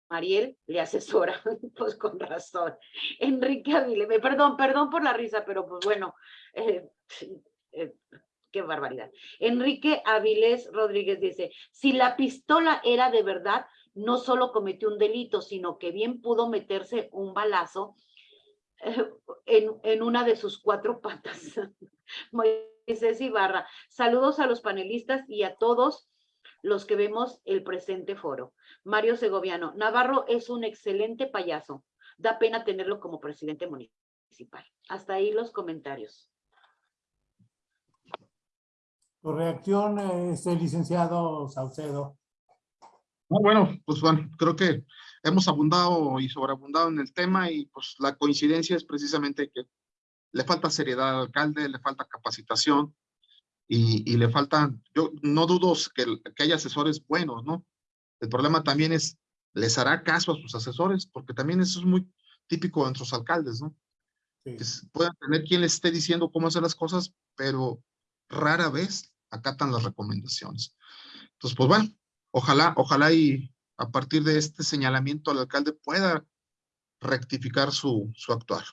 Mariel le asesora, [laughs] pues con razón. Enrique Avilés, perdón, perdón por la risa, pero pues bueno, eh, eh, qué barbaridad. Enrique Avilés Rodríguez dice, si la pistola era de verdad, no solo cometió un delito, sino que bien pudo meterse un balazo eh, en, en una de sus cuatro patas. [laughs] Moisés Ibarra, saludos a los panelistas y a todos los que vemos el presente foro. Mario Segoviano, Navarro es un excelente payaso. Da pena tenerlo como presidente municipal. Hasta ahí los comentarios. Tu reacción, este licenciado Saucedo. bueno, pues bueno, creo que hemos abundado y sobreabundado en el tema y pues la coincidencia es precisamente que le falta seriedad al alcalde, le falta capacitación y, y le faltan, yo no dudo que, que haya asesores buenos, ¿no? El problema también es, les hará caso a sus asesores, porque también eso es muy típico de nuestros alcaldes, ¿no? Que puedan tener quien les esté diciendo cómo hacer las cosas, pero rara vez acatan las recomendaciones. Entonces, pues bueno, ojalá, ojalá y a partir de este señalamiento el alcalde pueda rectificar su, su actuar.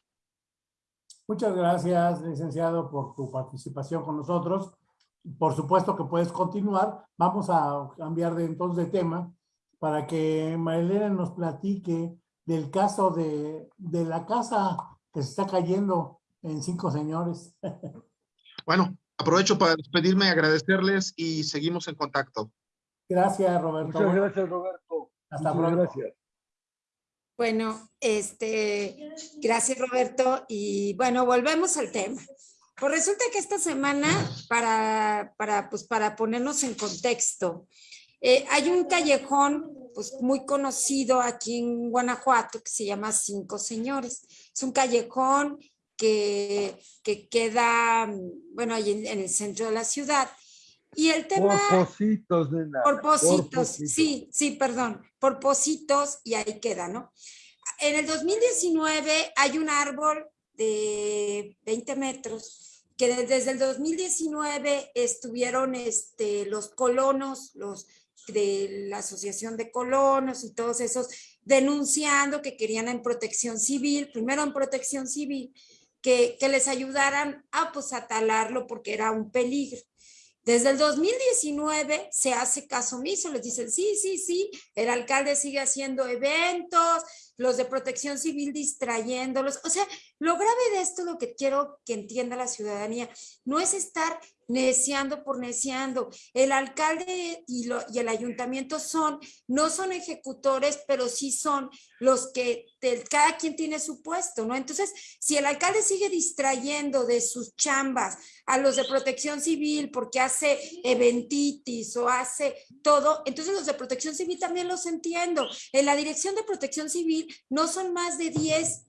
Muchas gracias, licenciado, por tu participación con nosotros. Por supuesto que puedes continuar. Vamos a cambiar de entonces de tema para que Marilena nos platique del caso de, de la casa que se está cayendo en Cinco Señores. [laughs] Bueno, aprovecho para despedirme, agradecerles y seguimos en contacto. Gracias, Roberto. Muchas gracias, Roberto. Hasta Muchas pronto. gracias. Bueno, este, gracias Roberto. Y bueno, volvemos al tema. Pues resulta que esta semana, para, para, pues para ponernos en contexto, eh, hay un callejón pues muy conocido aquí en Guanajuato que se llama Cinco Señores. Es un callejón que, que queda, bueno, ahí en, en el centro de la ciudad. Y el tema... Por nena. Sí, sí, perdón, por pocitos y ahí queda, ¿no? En el 2019 hay un árbol de 20 metros que desde el 2019 estuvieron este, los colonos, los de la Asociación de Colonos y todos esos denunciando que querían en protección civil, primero en protección civil, que, que les ayudaran a pues a talarlo porque era un peligro. Desde el 2019 se hace caso omiso, les dicen, sí, sí, sí, el alcalde sigue haciendo eventos, los de protección civil distrayéndolos, o sea, Lo grave de esto, lo que quiero que entienda la ciudadanía, no es estar neciando por neciando. El alcalde y, el ayuntamiento son, no son ejecutores, pero sí son los que cada quien tiene su puesto, ¿no? Entonces, si el alcalde sigue distrayendo de sus chambas a los de protección civil porque hace eventitis o hace todo, entonces los de protección civil también los entiendo. En la dirección de protección civil no son más de 10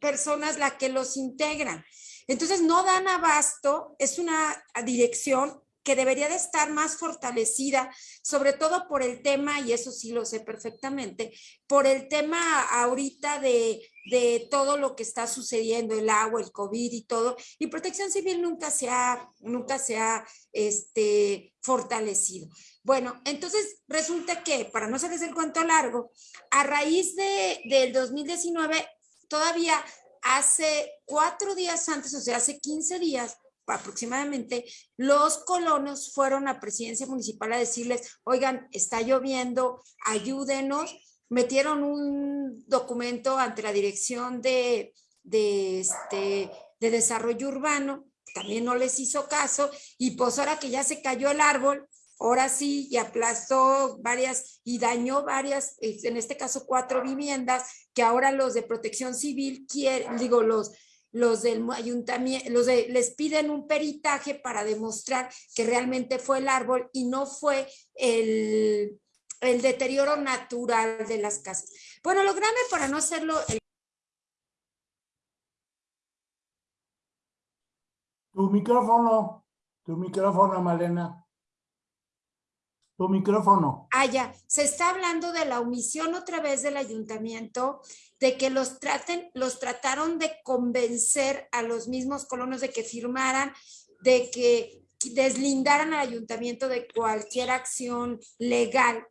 personas las que los integran. Entonces, no dan abasto, es una dirección que debería de estar más fortalecida, sobre todo por el tema, y eso sí lo sé perfectamente, por el tema ahorita de, de todo lo que está sucediendo, el agua, el COVID y todo, y protección civil nunca se ha, nunca se ha este, fortalecido. Bueno, entonces resulta que, para no hacerles el cuento largo, a raíz de, del 2019, todavía hace cuatro días antes, o sea, hace 15 días aproximadamente, los colonos fueron a presidencia municipal a decirles, oigan, está lloviendo, ayúdenos. Metieron un documento ante la dirección de, de, este, de desarrollo urbano, también no les hizo caso, y pues ahora que ya se cayó el árbol, ahora sí, y aplastó varias y dañó varias, en este caso cuatro viviendas, que ahora los de protección civil quieren, digo, los, los del ayuntamiento, los les piden un peritaje para demostrar que realmente fue el árbol y no fue el, el deterioro natural de las casas. Bueno, lo grande para no hacerlo... Tu micrófono, tu micrófono, Malena. Tu micrófono. Ah, ya. Se está hablando de la omisión otra vez del ayuntamiento, de que los traten, los trataron de convencer a los mismos colonos de que firmaran, de que deslindaran al ayuntamiento de cualquier acción legal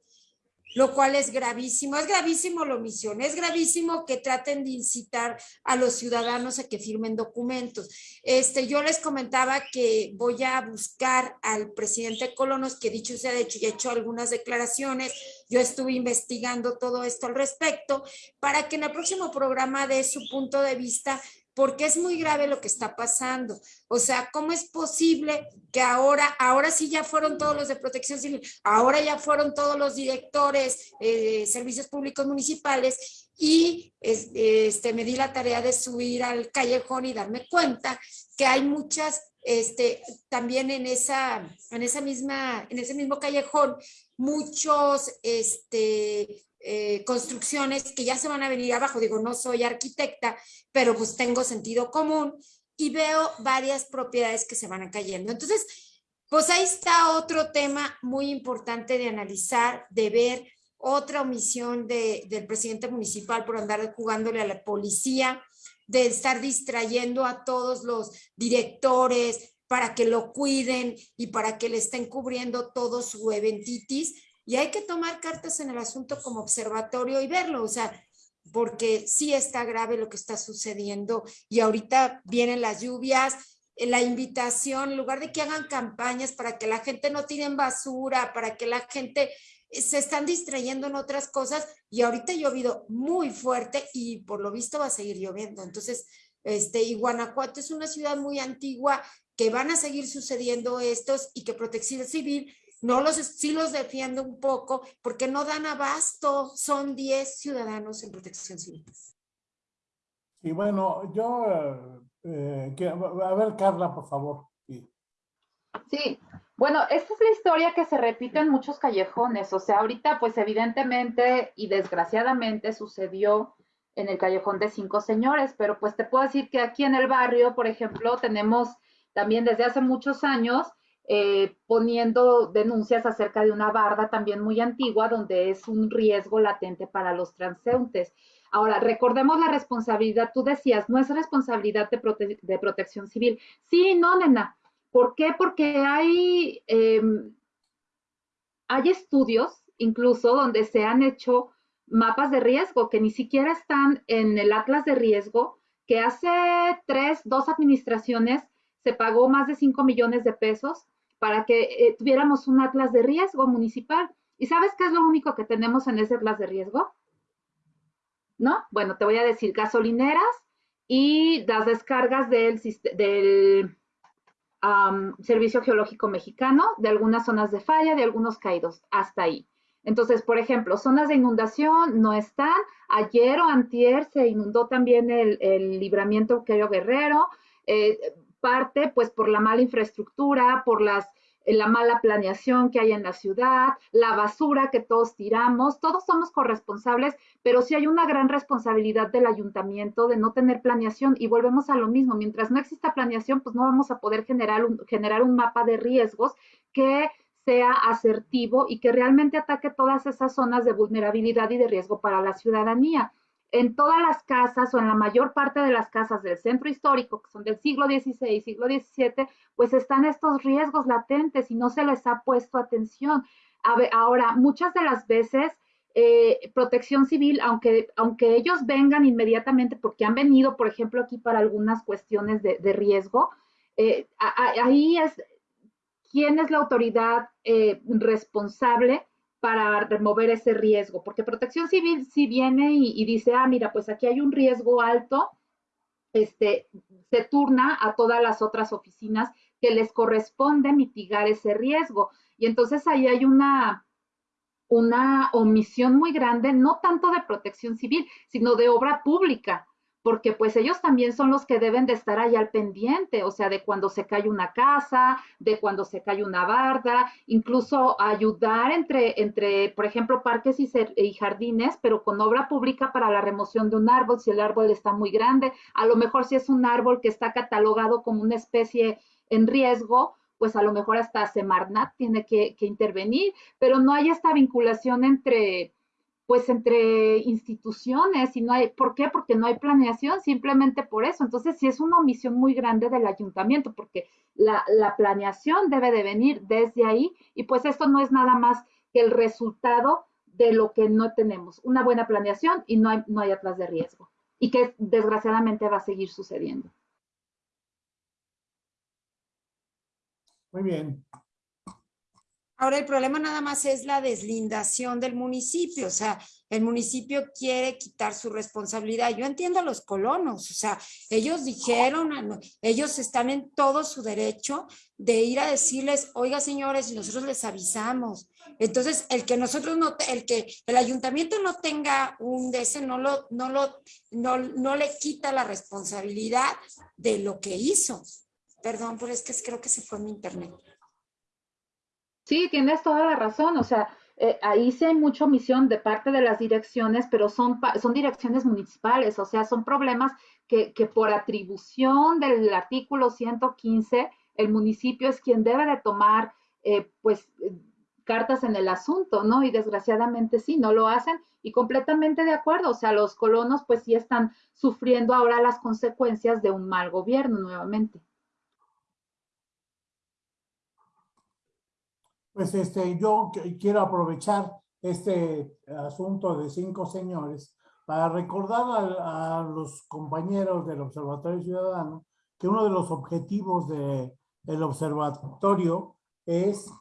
lo cual es gravísimo. Es gravísimo la omisión, es gravísimo que traten de incitar a los ciudadanos a que firmen documentos. Este, yo les comentaba que voy a buscar al presidente Colonos, que dicho sea de hecho, ya he hecho algunas declaraciones, yo estuve investigando todo esto al respecto, para que en el próximo programa dé su punto de vista porque es muy grave lo que está pasando. O sea, ¿cómo es posible que ahora, ahora sí ya fueron todos los de protección civil, ahora ya fueron todos los directores de eh, servicios públicos municipales y este, me di la tarea de subir al callejón y darme cuenta que hay muchas, este, también en esa, en esa misma, en ese mismo callejón, muchos, este, eh, construcciones que ya se van a venir abajo. Digo, no soy arquitecta, pero pues tengo sentido común y veo varias propiedades que se van a cayendo. Entonces, pues ahí está otro tema muy importante de analizar, de ver otra omisión de, del presidente municipal por andar jugándole a la policía, de estar distrayendo a todos los directores para que lo cuiden y para que le estén cubriendo todo su eventitis y hay que tomar cartas en el asunto como observatorio y verlo, o sea, porque sí está grave lo que está sucediendo y ahorita vienen las lluvias, eh, la invitación, en lugar de que hagan campañas para que la gente no tire basura, para que la gente eh, se están distrayendo en otras cosas y ahorita ha llovido muy fuerte y por lo visto va a seguir lloviendo. Entonces, este, y Guanajuato es una ciudad muy antigua que van a seguir sucediendo estos y que Protección Civil no los, sí los defiendo un poco porque no dan abasto, son 10 ciudadanos en protección civil. Y bueno, yo, eh, a ver Carla, por favor. Sí. sí, bueno, esta es la historia que se repite en muchos callejones, o sea, ahorita pues evidentemente y desgraciadamente sucedió en el callejón de cinco señores, pero pues te puedo decir que aquí en el barrio, por ejemplo, tenemos también desde hace muchos años eh, poniendo denuncias acerca de una barda también muy antigua donde es un riesgo latente para los transeúntes. Ahora, recordemos la responsabilidad, tú decías, no es responsabilidad de, protección civil. Sí, no, nena. ¿Por qué? Porque hay, em, hay estudios incluso donde se han hecho mapas de riesgo que ni siquiera están en el atlas de riesgo, que hace tres, dos administraciones se pagó más de 5 millones de pesos para que eh, tuviéramos un atlas de riesgo municipal. ¿Y sabes qué es lo único que tenemos en ese atlas de riesgo? ¿No? Bueno, te voy a decir gasolineras y las descargas del, del Servicio Geológico Mexicano, de algunas zonas de falla, de algunos caídos, hasta ahí. Entonces, por ejemplo, zonas de inundación no están. Ayer o antier se inundó también el, el libramiento Quero Guerrero, eh, parte pues por la mala infraestructura, por las, eh, la mala planeación que hay en la ciudad, la basura que todos tiramos, todos somos corresponsables, pero sí hay una gran responsabilidad del ayuntamiento de no tener planeación y volvemos a lo mismo, mientras no exista planeación, pues no vamos a poder generar un, generar un mapa de riesgos que sea asertivo y que realmente ataque todas esas zonas de vulnerabilidad y de riesgo para la ciudadanía. En todas las casas o en la mayor parte de las casas del centro histórico, que son del siglo XVI, siglo XVII, pues están estos riesgos latentes y no se les ha puesto atención. Ahora, muchas de las veces, eh, protección civil, aunque, aunque ellos vengan inmediatamente, porque han venido, por ejemplo, aquí para algunas cuestiones de, de riesgo, eh, ahí es quién es la autoridad eh, responsable para remover ese riesgo, porque protección civil sí viene y, y dice, ah, mira, pues aquí hay un riesgo alto, este, se turna a todas las otras oficinas que les corresponde mitigar ese riesgo. Y entonces ahí hay una, una omisión muy grande, no tanto de protección civil, sino de obra pública, porque pues ellos también son los que deben de estar ahí al pendiente, o sea, de cuando se cae una casa, de cuando se cae una barda, incluso ayudar entre, entre por ejemplo, parques y, jardines, pero con obra pública para la remoción de un árbol, si el árbol está muy grande, a lo mejor si es un árbol que está catalogado como una especie en riesgo, pues a lo mejor hasta Semarnat tiene que, que intervenir, pero no hay esta vinculación entre, pues entre instituciones y no hay, ¿por qué? Porque no hay planeación, simplemente por eso. Entonces, sí es una omisión muy grande del ayuntamiento, porque la, la planeación debe de venir desde ahí y pues esto no es nada más que el resultado de lo que no tenemos, una buena planeación y no hay, no hay atrás de riesgo y que desgraciadamente va a seguir sucediendo. Muy bien. Ahora el problema nada más es la deslindación del municipio, o sea, el municipio quiere quitar su responsabilidad. Yo entiendo a los colonos, o sea, ellos dijeron, ah, ellos están en todo su derecho de ir a decirles, oiga señores, nosotros les avisamos. Entonces, el que nosotros no, el que el ayuntamiento no tenga un ese, no lo, no lo, no, no le quita la responsabilidad de lo que hizo. Perdón, pero es que creo que se fue mi internet. Sí, tienes toda la razón. O sea, eh, ahí sí hay mucha omisión de parte de las direcciones, pero son, son direcciones municipales. O sea, son problemas que, que por atribución del artículo 115, el municipio es quien debe de tomar, eh, pues, eh, cartas en el asunto, ¿no? Y desgraciadamente sí, no lo hacen y completamente de acuerdo. O sea, los colonos pues sí están sufriendo ahora las consecuencias de un mal gobierno nuevamente. Pues este, yo qu- quiero aprovechar este asunto de cinco señores para recordar a, los compañeros del Observatorio Ciudadano que uno de los objetivos de, del observatorio es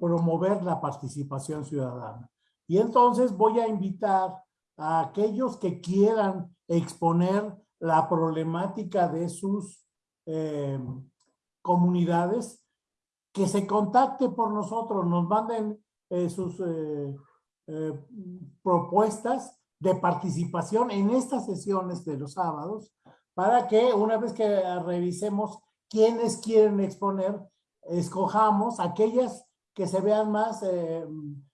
promover la participación ciudadana. Y entonces voy a invitar a aquellos que quieran exponer la problemática de sus eh, comunidades que se contacte por nosotros, nos manden eh, sus eh, eh, propuestas de participación en estas sesiones de los sábados para que una vez que revisemos quiénes quieren exponer, escojamos aquellas que se vean más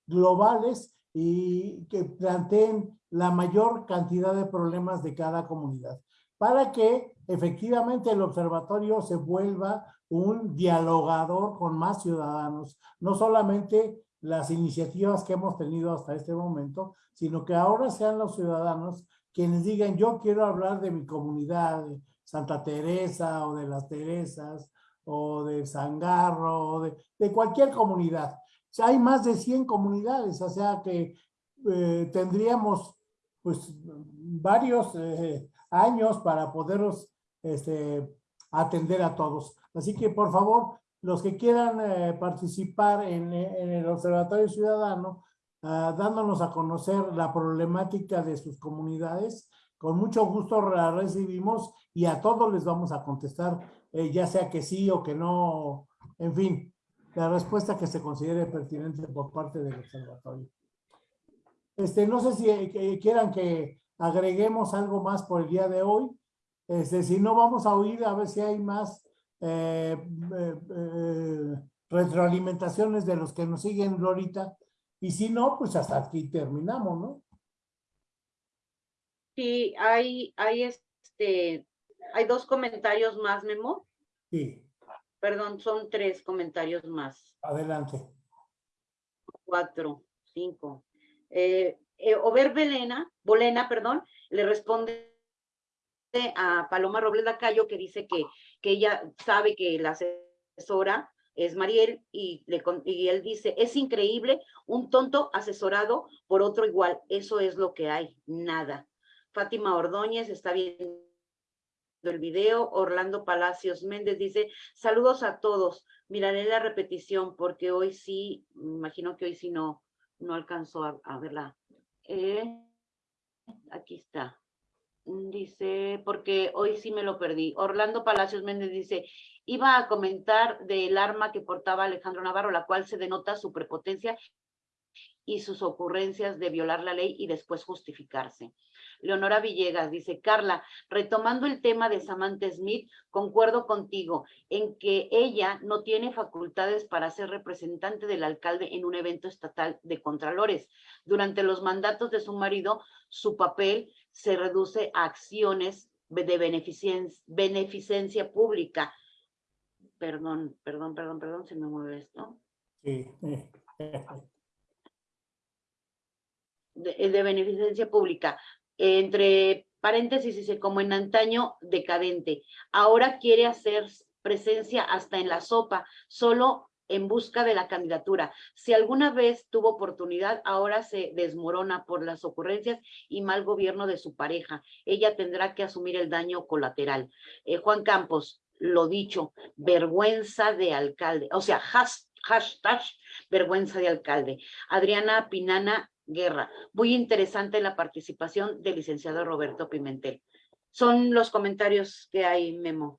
globales y que planteen la mayor cantidad de problemas de cada comunidad, para que efectivamente el observatorio se vuelva un dialogador con más ciudadanos, no solamente las iniciativas que hemos tenido hasta este momento, sino que ahora sean los ciudadanos quienes digan, yo quiero hablar de mi comunidad, Santa Teresa o de las Teresas o de Sangarro o de, cualquier comunidad. O hay más de 100 comunidades, o sea que eh, tendríamos pues varios eh, años para poderlos este, atender a todos. Así que por favor, los que quieran eh, participar en, el Observatorio Ciudadano, uh, dándonos a conocer la problemática de sus comunidades, con mucho gusto la recibimos y a todos les vamos a contestar, eh, ya sea que sí o que no, en fin, la respuesta que se considere pertinente por parte del observatorio. Este, no sé si eh, quieran que agreguemos algo más por el día de hoy. Este, si no, vamos a oír a ver si hay más eh, eh, eh, retroalimentaciones de los que nos siguen ahorita. Y si no, pues hasta aquí terminamos, ¿no? Sí, hay, hay este, hay dos comentarios más, Memo. Sí, Perdón, son tres comentarios más. adelante. Cuatro, cinco. Eh, eh, Ober Belena, Bolena, perdón, le responde a Paloma Robles Lacayo que dice que, que ella sabe que la asesora es Mariel y, le, él dice, es increíble, un tonto asesorado por otro igual, eso es lo que hay, nada. Fátima Ordóñez está viendo el video, Orlando Palacios Méndez dice, saludos a todos, miraré la repetición porque hoy sí, imagino que hoy sí no, no alcanzó a, a verla. Eh, aquí está. Dice, porque hoy sí me lo perdí. Orlando Palacios Méndez dice, iba a comentar del arma que portaba Alejandro Navarro, la cual se denota su prepotencia y sus ocurrencias de violar la ley y después justificarse. Leonora Villegas dice, Carla, retomando el tema de Samantha Smith, concuerdo contigo en que ella no tiene facultades para ser representante del alcalde en un evento estatal de contralores. Durante los mandatos de su marido, su papel se reduce a acciones de beneficien- beneficencia pública. Perdón, perdón, perdón, perdón, se me mueve esto. Sí. de, de beneficencia pública. Entre paréntesis dice, como en antaño decadente. Ahora quiere hacer presencia hasta en la sopa, solo en busca de la candidatura. Si alguna vez tuvo oportunidad, ahora se desmorona por las ocurrencias y mal gobierno de su pareja. Ella tendrá que asumir el daño colateral. Eh, Juan Campos, lo dicho, vergüenza de alcalde, o sea, has- hashtag vergüenza de alcalde. Adriana Pinana Guerra, muy interesante la participación del licenciado Roberto Pimentel. Son los comentarios que hay, Memo.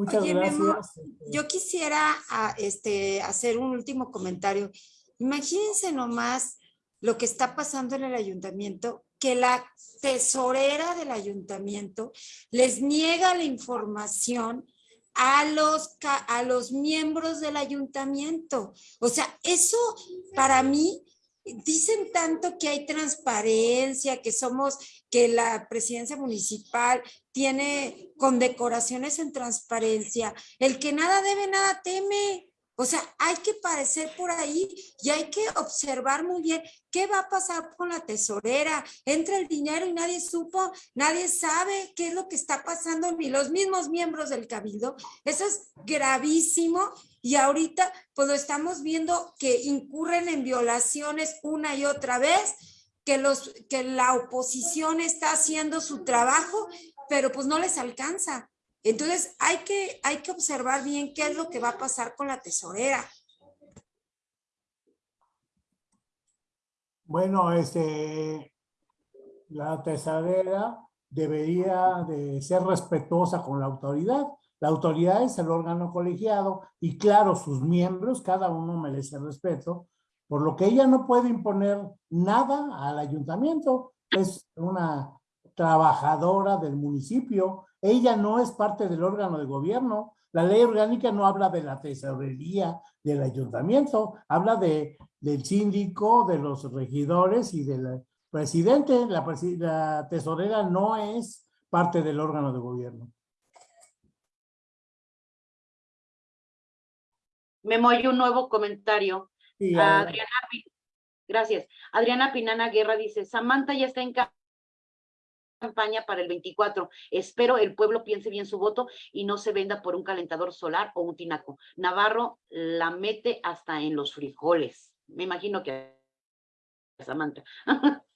Muchas Oye, gracias. Yo quisiera ah, este, hacer un último comentario. Imagínense nomás lo que está pasando en el ayuntamiento, que la tesorera del ayuntamiento les niega la información a los, a los miembros del ayuntamiento. O sea, eso para mí, dicen tanto que hay transparencia, que somos, que la presidencia municipal tiene condecoraciones en transparencia. El que nada debe, nada teme. O sea, hay que parecer por ahí y hay que observar muy bien qué va a pasar con la tesorera. Entra el dinero y nadie supo, nadie sabe qué es lo que está pasando, ni los mismos miembros del cabildo. Eso es gravísimo y ahorita pues lo estamos viendo que incurren en violaciones una y otra vez, que, los, que la oposición está haciendo su trabajo, pero pues no les alcanza. Entonces hay que, hay que observar bien qué es lo que va a pasar con la tesorera. Bueno, este, la tesorera debería de ser respetuosa con la autoridad. La autoridad es el órgano colegiado y claro, sus miembros, cada uno merece respeto, por lo que ella no puede imponer nada al ayuntamiento. Es una trabajadora del municipio. Ella no es parte del órgano de gobierno. La ley orgánica no habla de la tesorería del ayuntamiento, habla de, del síndico, de los regidores y del presidente. La, la tesorera no es parte del órgano de gobierno. Memo, hay un nuevo comentario. Adriana, gracias. Adriana Pinana Guerra dice, Samantha ya está en ca- campaña para el 24. Espero el pueblo piense bien su voto y no se venda por un calentador solar o un tinaco. Navarro la mete hasta en los frijoles. Me imagino que Samantha. [laughs]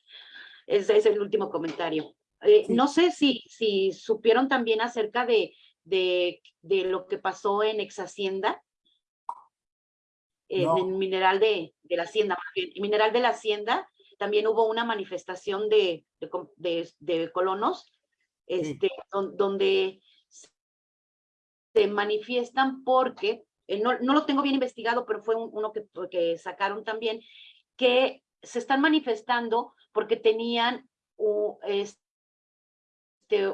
Ese es el último comentario. Eh, Sí. No sé si, si supieron también acerca de, de, de lo que pasó en Ex Hacienda. En No. mineral de, de la hacienda, más bien, el mineral de la hacienda, también hubo una manifestación de, de, de- colonos este, don- donde se manifiestan porque, eh, no, no lo tengo bien investigado, pero fue un- uno que, que sacaron también, que se están manifestando porque tenían este,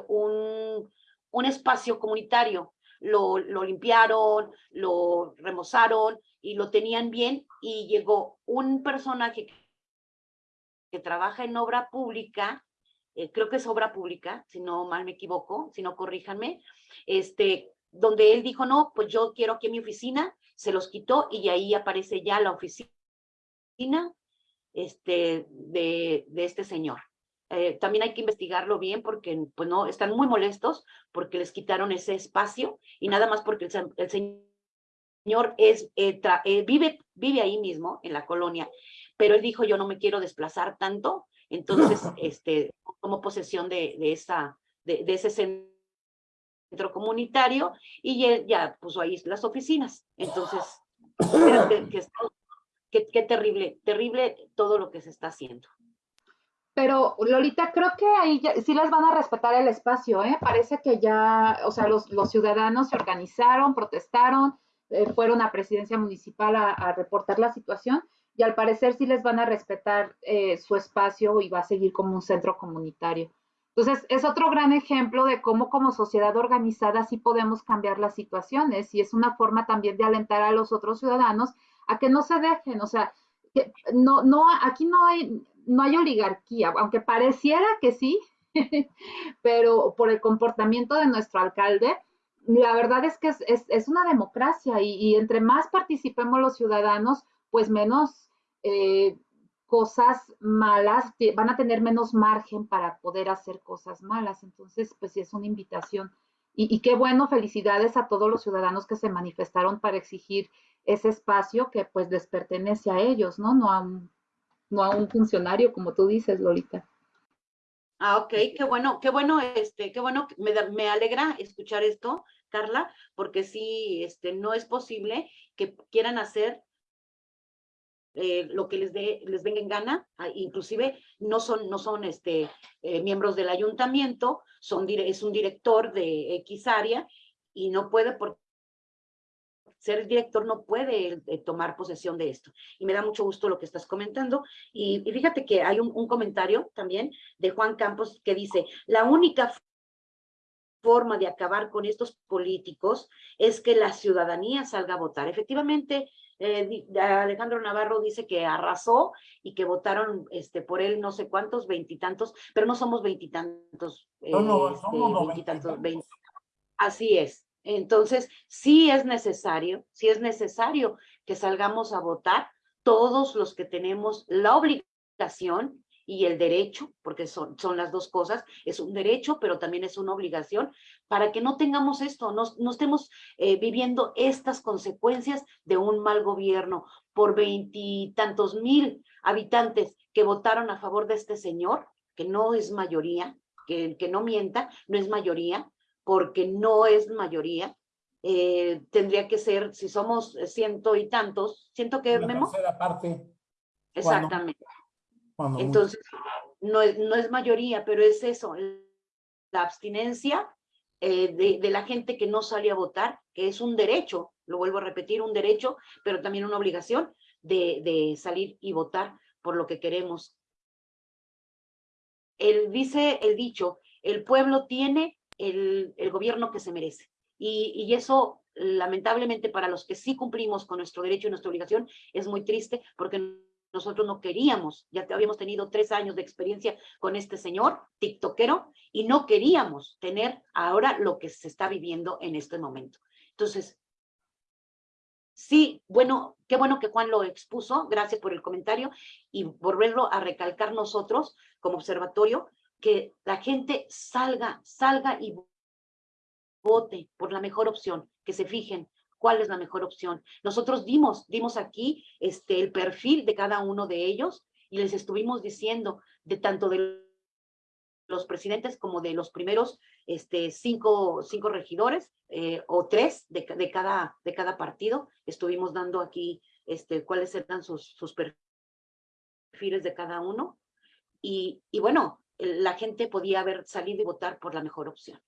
un, un espacio comunitario. Lo, lo limpiaron, lo remozaron y lo tenían bien y llegó un personaje que, trabaja en obra pública, eh, creo que es obra pública, si no mal me equivoco, si no corríjanme, este, donde él dijo, no, pues yo quiero aquí mi oficina, se los quitó y ahí aparece ya la oficina este, de, de este señor. Eh, también hay que investigarlo bien porque pues no, están muy molestos porque les quitaron ese espacio y nada más porque el, el señor es, eh, tra- eh, vive, vive ahí mismo en la colonia, pero él dijo yo no me quiero desplazar tanto, entonces [laughs] este, tomó posesión de, de, esa, de, de ese centro comunitario y él ya puso ahí las oficinas. Entonces, que, que terrible, terrible todo lo que se está haciendo. Pero Lolita, creo que ahí ya- sí les van a respetar el espacio, ¿eh? Parece que ya, o sea, los, los ciudadanos se organizaron, protestaron, eh, fueron a presidencia municipal a, reportar la situación y al parecer sí les van a respetar eh, su espacio y va a seguir como un centro comunitario. Entonces, es otro gran ejemplo de cómo como sociedad organizada sí podemos cambiar las situaciones y es una forma también de alentar a los otros ciudadanos a que no se dejen, o sea, no, no, aquí no hay, no hay oligarquía, aunque pareciera que sí, [laughs] pero por el comportamiento de nuestro alcalde, la verdad es que es, es, una democracia y, y, entre más participemos los ciudadanos, pues menos eh, cosas malas, van a tener menos margen para poder hacer cosas malas. Entonces, pues sí es una invitación. Y, y qué bueno, felicidades a todos los ciudadanos que se manifestaron para exigir ese espacio que pues les pertenece a ellos, ¿no? No a un, no a un funcionario, como tú dices, Lolita. Ah, ok, qué bueno, qué bueno, este, qué bueno, me, da- me alegra escuchar esto, Carla, porque sí, este, no es posible que quieran hacer eh, lo que les dé, les venga en gana, ah, inclusive no son, no son este, eh, miembros del ayuntamiento, son, es un director de X área y no puede por ser el director no puede eh, tomar posesión de esto. Y me da mucho gusto lo que estás comentando. Y, y fíjate que hay un, un comentario también de Juan Campos que dice, la única forma de acabar con estos políticos es que la ciudadanía salga a votar. Efectivamente, eh, Alejandro Navarro dice que arrasó y que votaron este, por él no sé cuántos, veintitantos, pero no somos veintitantos. No, no, este, somos veintitantos. Así es. Entonces, sí es necesario, sí es necesario que salgamos a votar todos los que tenemos la obligación y el derecho, porque son, son las dos cosas, es un derecho, pero también es una obligación, para que no tengamos esto, no, no estemos eh, viviendo estas consecuencias de un mal gobierno por veintitantos mil habitantes que votaron a favor de este señor, que no es mayoría, que, que no mienta, no es mayoría, porque no es mayoría. eh, tendría que ser, si somos ciento y tantos, siento que La Memo, tercera parte, exactamente. cuando mucho. Entonces, no es, no es mayoría, pero es eso, la abstinencia eh, de, de la gente que no sale a votar, que es un derecho, lo vuelvo a repetir, un derecho, pero también una obligación de, de salir y votar por lo que queremos. El, dice el dicho, el pueblo tiene el, gobierno que se merece. Y, y eso, lamentablemente, para los que sí cumplimos con nuestro derecho y nuestra obligación, es muy triste porque nosotros no queríamos, ya habíamos tenido tres años de experiencia con este señor, tiktokero, y no queríamos tener ahora lo que se está viviendo en este momento. Entonces, sí, bueno, qué bueno que Juan lo expuso, gracias por el comentario, y volverlo a recalcar nosotros como observatorio, que la gente salga, salga y vote por la mejor opción, que se fijen cuál es la mejor opción. Nosotros dimos, dimos aquí este, el perfil de cada uno de ellos y les estuvimos diciendo de tanto de los presidentes como de los primeros este, cinco, cinco regidores eh, o tres de, de, cada, de cada partido. Estuvimos dando aquí este, cuáles eran sus, sus perfiles de cada uno. Y, y bueno, la gente podía haber salido y votar por la mejor opción.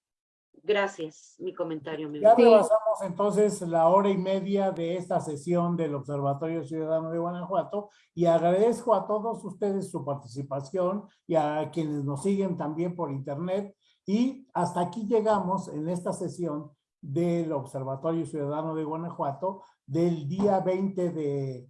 Gracias, mi comentario. Memo. Ya rebasamos entonces la hora y media de esta sesión del Observatorio Ciudadano de Guanajuato y agradezco a todos ustedes su participación y a quienes nos siguen también por internet. Y hasta aquí llegamos en esta sesión del Observatorio Ciudadano de Guanajuato del día 20 de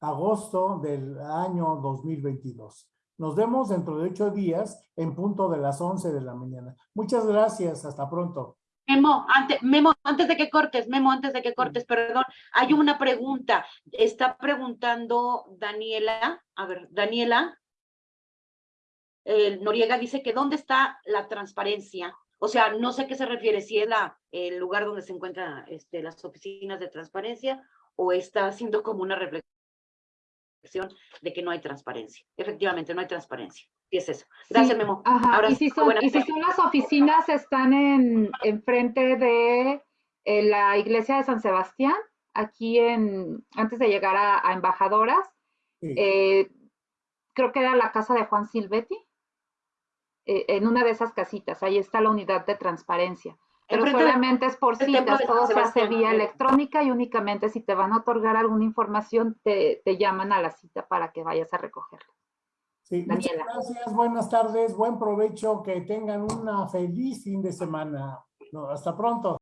agosto del año 2022. Nos vemos dentro de ocho días en punto de las 11 de la mañana. Muchas gracias. Hasta pronto. Memo, antes, Memo, antes de que cortes, Memo, antes de que cortes, perdón, hay una pregunta. Está preguntando Daniela, a ver, Daniela. Noriega dice que ¿dónde está la transparencia? O sea, no sé qué se refiere, si es la, el lugar donde se encuentran este, las oficinas de transparencia o está haciendo como una reflexión de que no hay transparencia. Efectivamente, no hay transparencia. Y es eso. Gracias, Sí, Memo. Ajá, Ahora y si son, buena y si fe. son las oficinas, están en, enfrente de eh, la iglesia de San Sebastián, aquí en, antes de llegar a, a Embajadoras, Sí. eh, creo que era la casa de Juan Silvetti, eh, en una de esas casitas, ahí está la unidad de transparencia. Pero solamente es por citas, todo se hace vía electrónica y únicamente si te van a otorgar alguna información, te, te llaman a la cita para que vayas a recogerla. Sí, muchas Daniela. gracias, buenas tardes, buen provecho, que tengan una feliz fin de semana. No, hasta pronto.